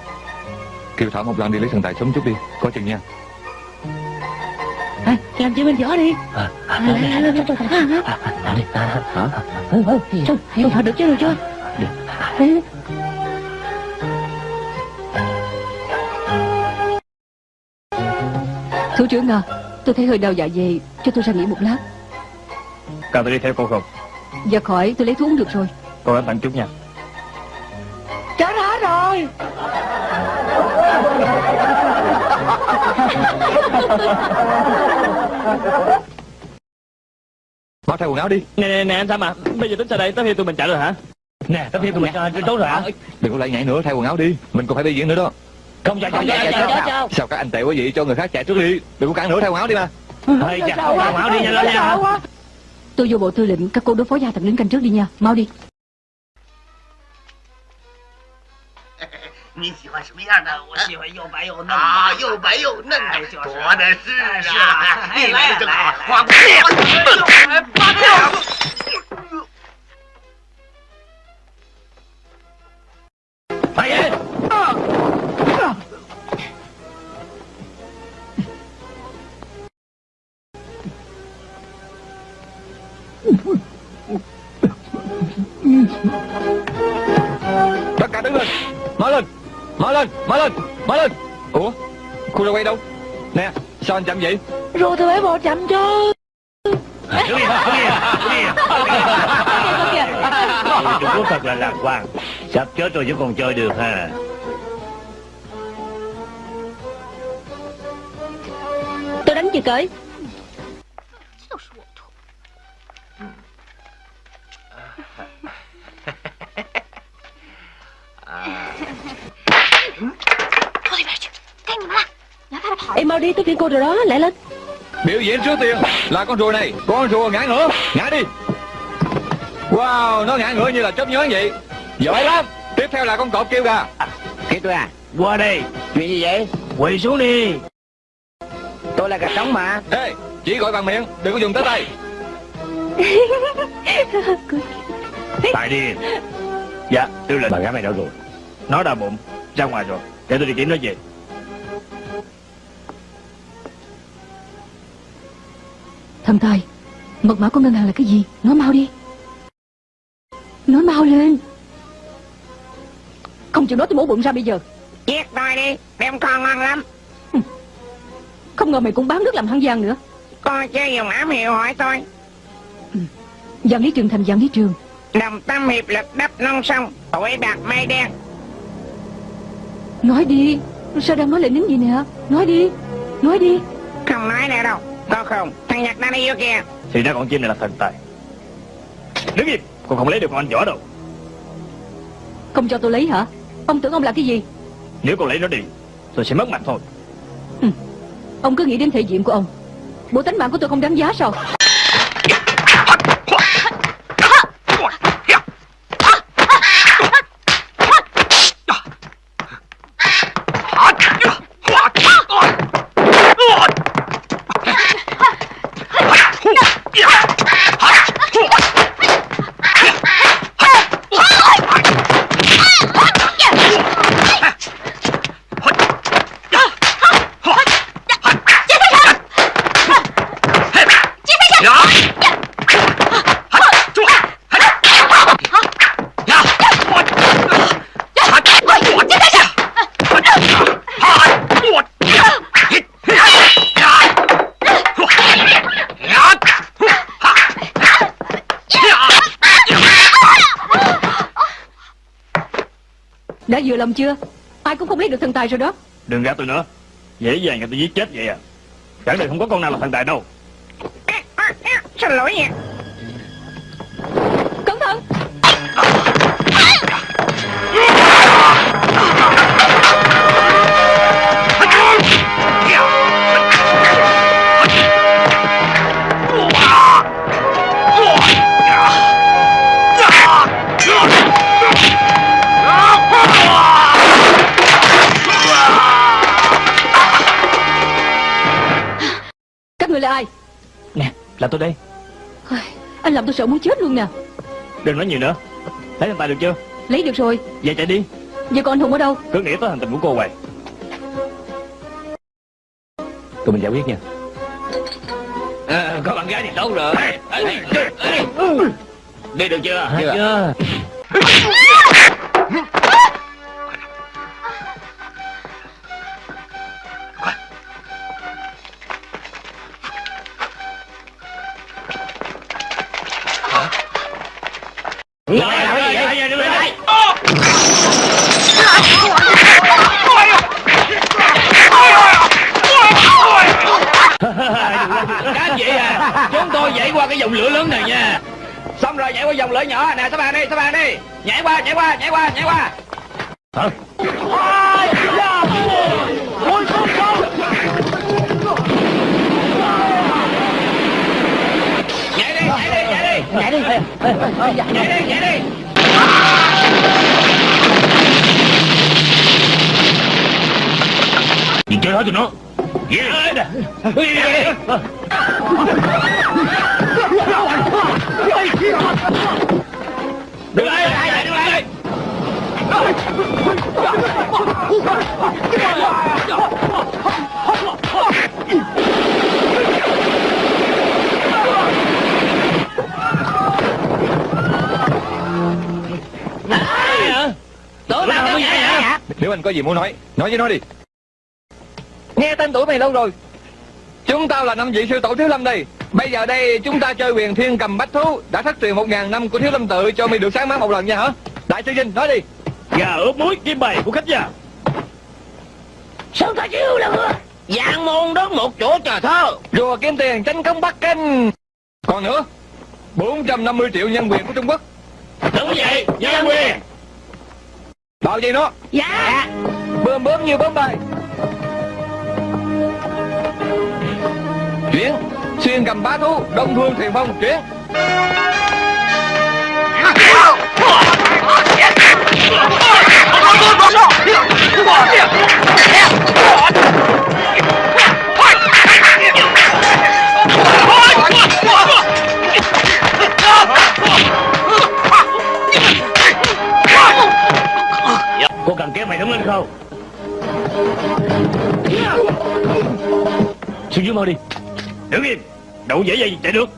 Kêu Thảo một lần đi lấy thần tài sớm chút đi. Có chừng nha. À, Làm cho bên võ đi. À, à, à, lên, lên, à, à, đi, à, hả ừ, ừ. Xong, xong thật được chưa được chưa? Ê, Thủ trưởng à Tôi thấy hơi đau dạ dày Cho tôi ra nghỉ một lát. Cần tôi đi theo cô không? Dạ khỏi tôi lấy thuốc uống được rồi. Cô cẩn thận chút nha. Chó đó rồi Mau thay quần áo đi Nè nè nè anh Sam à Bây giờ tính sao đây Tới khi tụi mình chạy rồi hả Nè tấm thiệp của mình tốt rồi hả Đừng có lại nhảy nữa thay quần áo đi Mình còn phải đi diễn nữa đó Không Chó, cho chó, chó. Sao các anh tệ quá vậy cho người khác chạy trước đi Đừng có cản nữa thay quần áo đi mà Hơi chà Quần áo đi nhanh lên nha Tôi vô bộ tư lệnh Các cô đối phó gia thằng lính canh trước đi nha Mau đi 你喜欢什么样的？我喜欢又白又嫩啊，又白又嫩的，多的是啊！你来的正好，花不八票。Phải vậy Tất cả đứng lên Mở lên Mở lên Mở lên. Ủa Khu ra quay đâu? Nè Sao anh chậm vậy? Rồi tôi phải bộ chậm cho Đứng yên Đứng yên Đứng yên Trung Quốc thật là lạc quan. Sắp chết rồi chứ còn chơi được ha. Tôi đánh chị cởi 就 Em mau đi tới phiên cô rồi đó Lại lên. Biểu diễn trước tiên Là con rùa này. Con rùa ngã ngửa. Ngã đi. Wow Nó ngã ngửa như là chớp nhoáng vậy. Giỏi lắm. Tiếp theo là con cọp kêu gà. Kêu tôi à Qua đây Chuyện gì vậy? Quỳ xuống đi. Tôi là gà trống mà. Ê Chỉ gọi bằng miệng Đừng có dùng tới tay. Tại đi. Dạ tư lệnh Bạn gái mày đâu rồi. Nó đau bụng Ra ngoài rồi. Để tôi đi kiếm nó về Thầm tài Mật mã của ngân hàng là cái gì? Nói mau đi. Nói mau lên. Không chịu nói tôi mổ bụng ra bây giờ. Giết tôi đi Đem con ngon lắm. Không ngờ mày cũng bán nước làm hăng giang nữa. Coi chơi dùng ám hiệu hỏi tôi. Giang Lý Trường thành Giang Lý Trường. Đồng tâm hiệp lực đắp non sông Tuổi bạc mây đen. Nói đi. Sao đang nói lại nín gì nè? Nói đi. Nói đi. Không nói nữa đâu Có không? Thằng Nhật đang đi vô kìa. Thì ra con chim này là thần tài. Đứng im Con không lấy được con anh võ đâu. Không cho tôi lấy hả? Ông tưởng ông là cái gì? Nếu con lấy nó đi Tôi sẽ mất mặt thôi. Ông cứ nghĩ đến thể diện của ông. Bộ tánh mạng của tôi không đáng giá sao vừa lòng chưa? Ai cũng không lấy được thần tài rồi đó. Đừng gạt tôi nữa. Dễ dàng người tôi giết chết vậy à. Chẳng đời không có con nào là thần tài đâu. Là tôi đây. Anh làm tôi sợ muốn chết luôn nè. Đừng nói nhiều nữa. Lấy thần tài được chưa? Lấy được rồi. Vậy chạy đi. Giờ còn anh Hùng ở đâu? Cứ nghĩ tới hành tình của cô hoài. Tụi mình giải quyết nha. À, Có bạn gái thì tốt rồi. Đi được chưa? Chưa này nha. Xong rồi nhảy qua dòng lửa nhỏ. Nè các bạn đi các bạn đi. Nhảy qua nhảy qua nhảy qua nhảy qua. Hả? Nhảy đi nhảy đi nhảy đi. Nhảy đi. Nhảy đi nhảy đi. Nhìn chơi hết cho nó. Yeah. Đứng lại đứng lại đứng lại Tụi bạn hả Nếu anh có gì muốn nói Nói với nó đi. Nghe tên tuổi mày lâu rồi. Chúng tao là năm vị sư tổ Thiếu Lâm đây. Bây giờ đây chúng ta chơi quyền thiên cầm bách thú. Đã thất truyền một ngàn năm của Thiếu Lâm tự Cho mày được sáng mát một lần nha hả? Đại sư Vinh nói đi. Gà ướp muối kim bày của khách gia Sao ta chiêu là mưa Dạng môn đón một chỗ trà thơ. Rùa kiếm tiền tranh công Bắc Kinh. Còn nữa 450 triệu nhân quyền của Trung Quốc. Đúng vậy Nhân quyền. Bao gì nó? Dạ. Bơm bướm như bướm bay Chuyển Xuyên cầm bá thú, Đông thương thiền phong Chuyển Cô cần kéo mày đứng lên không? Xuống dưới mau đi. Đứng im. Đâu dễ dàng chạy được.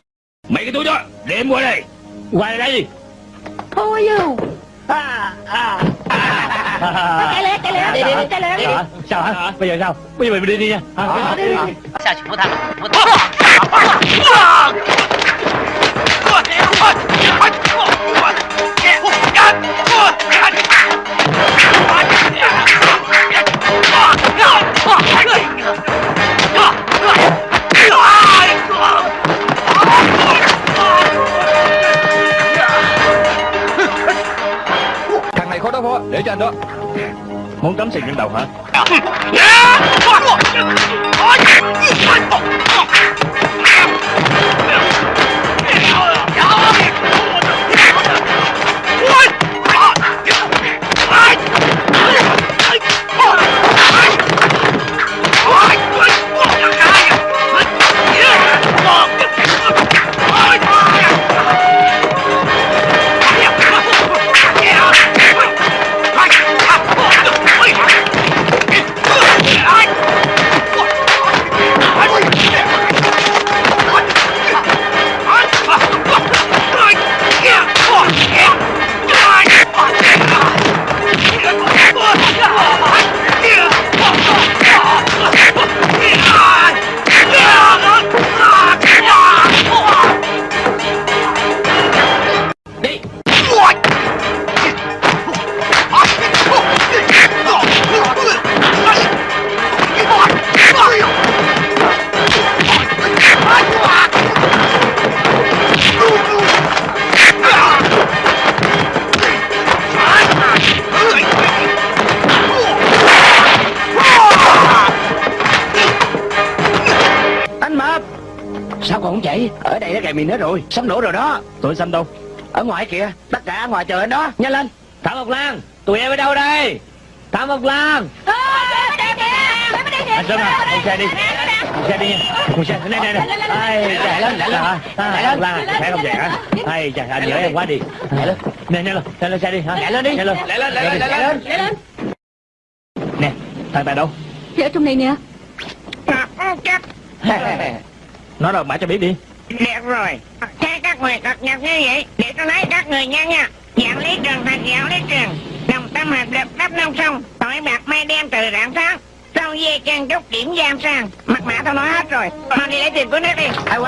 Mày cái túi đó Để em qua đây. Qua đây đi How are you? Cái lé cái lé đi đi cái lé đi Sao hả? Sao hả? Bây giờ sao? Bây giờ mày đi đi nha. Hả? đi đi. Sao chỉ muốn thằng Muốn thằng Thằng Muốn cắm sừng trên đầu hả? Kèm mình hết rồi. Sắp nổ rồi đó. Tụi xanh đâu? Ở ngoài kìa Tất cả ở ngoài chờ anh đó. Nhanh lên. Thảo Mộc Lan Tụi em ở đâu đây? Thảo Mộc Lan. Anh Sơn à Con xe đi. Con xe đi nha. Con xe Đây đây đây Ai, chạy lên, chạy lên. Chạy lên. Lan à Chạy không chạy hả? Hay trời anh nhớ em quá đi. Chạy lên. Nè nè lên Chạy lên xe đi hả? Chạy lên đi. Chạy lên. Chạy lên, chạy lên, chạy lên. Chạy lên. Nè Thằng tài đâu? Thì ở trong này nè. Nói đâu mãi cho biết đi rồi. Thế các người cập nhật như vậy, Để tôi lấy các người nha nha. Dạng lý trường thật dạng lý trường Đồng tâm hợp lực đắp nông sông, Tội bạc mây đen từ rạng sáng. Sau dê chân trúc điểm giam sang, Mặt mã tao nói hết rồi. Mau đi lấy tiền của nước đi. Ai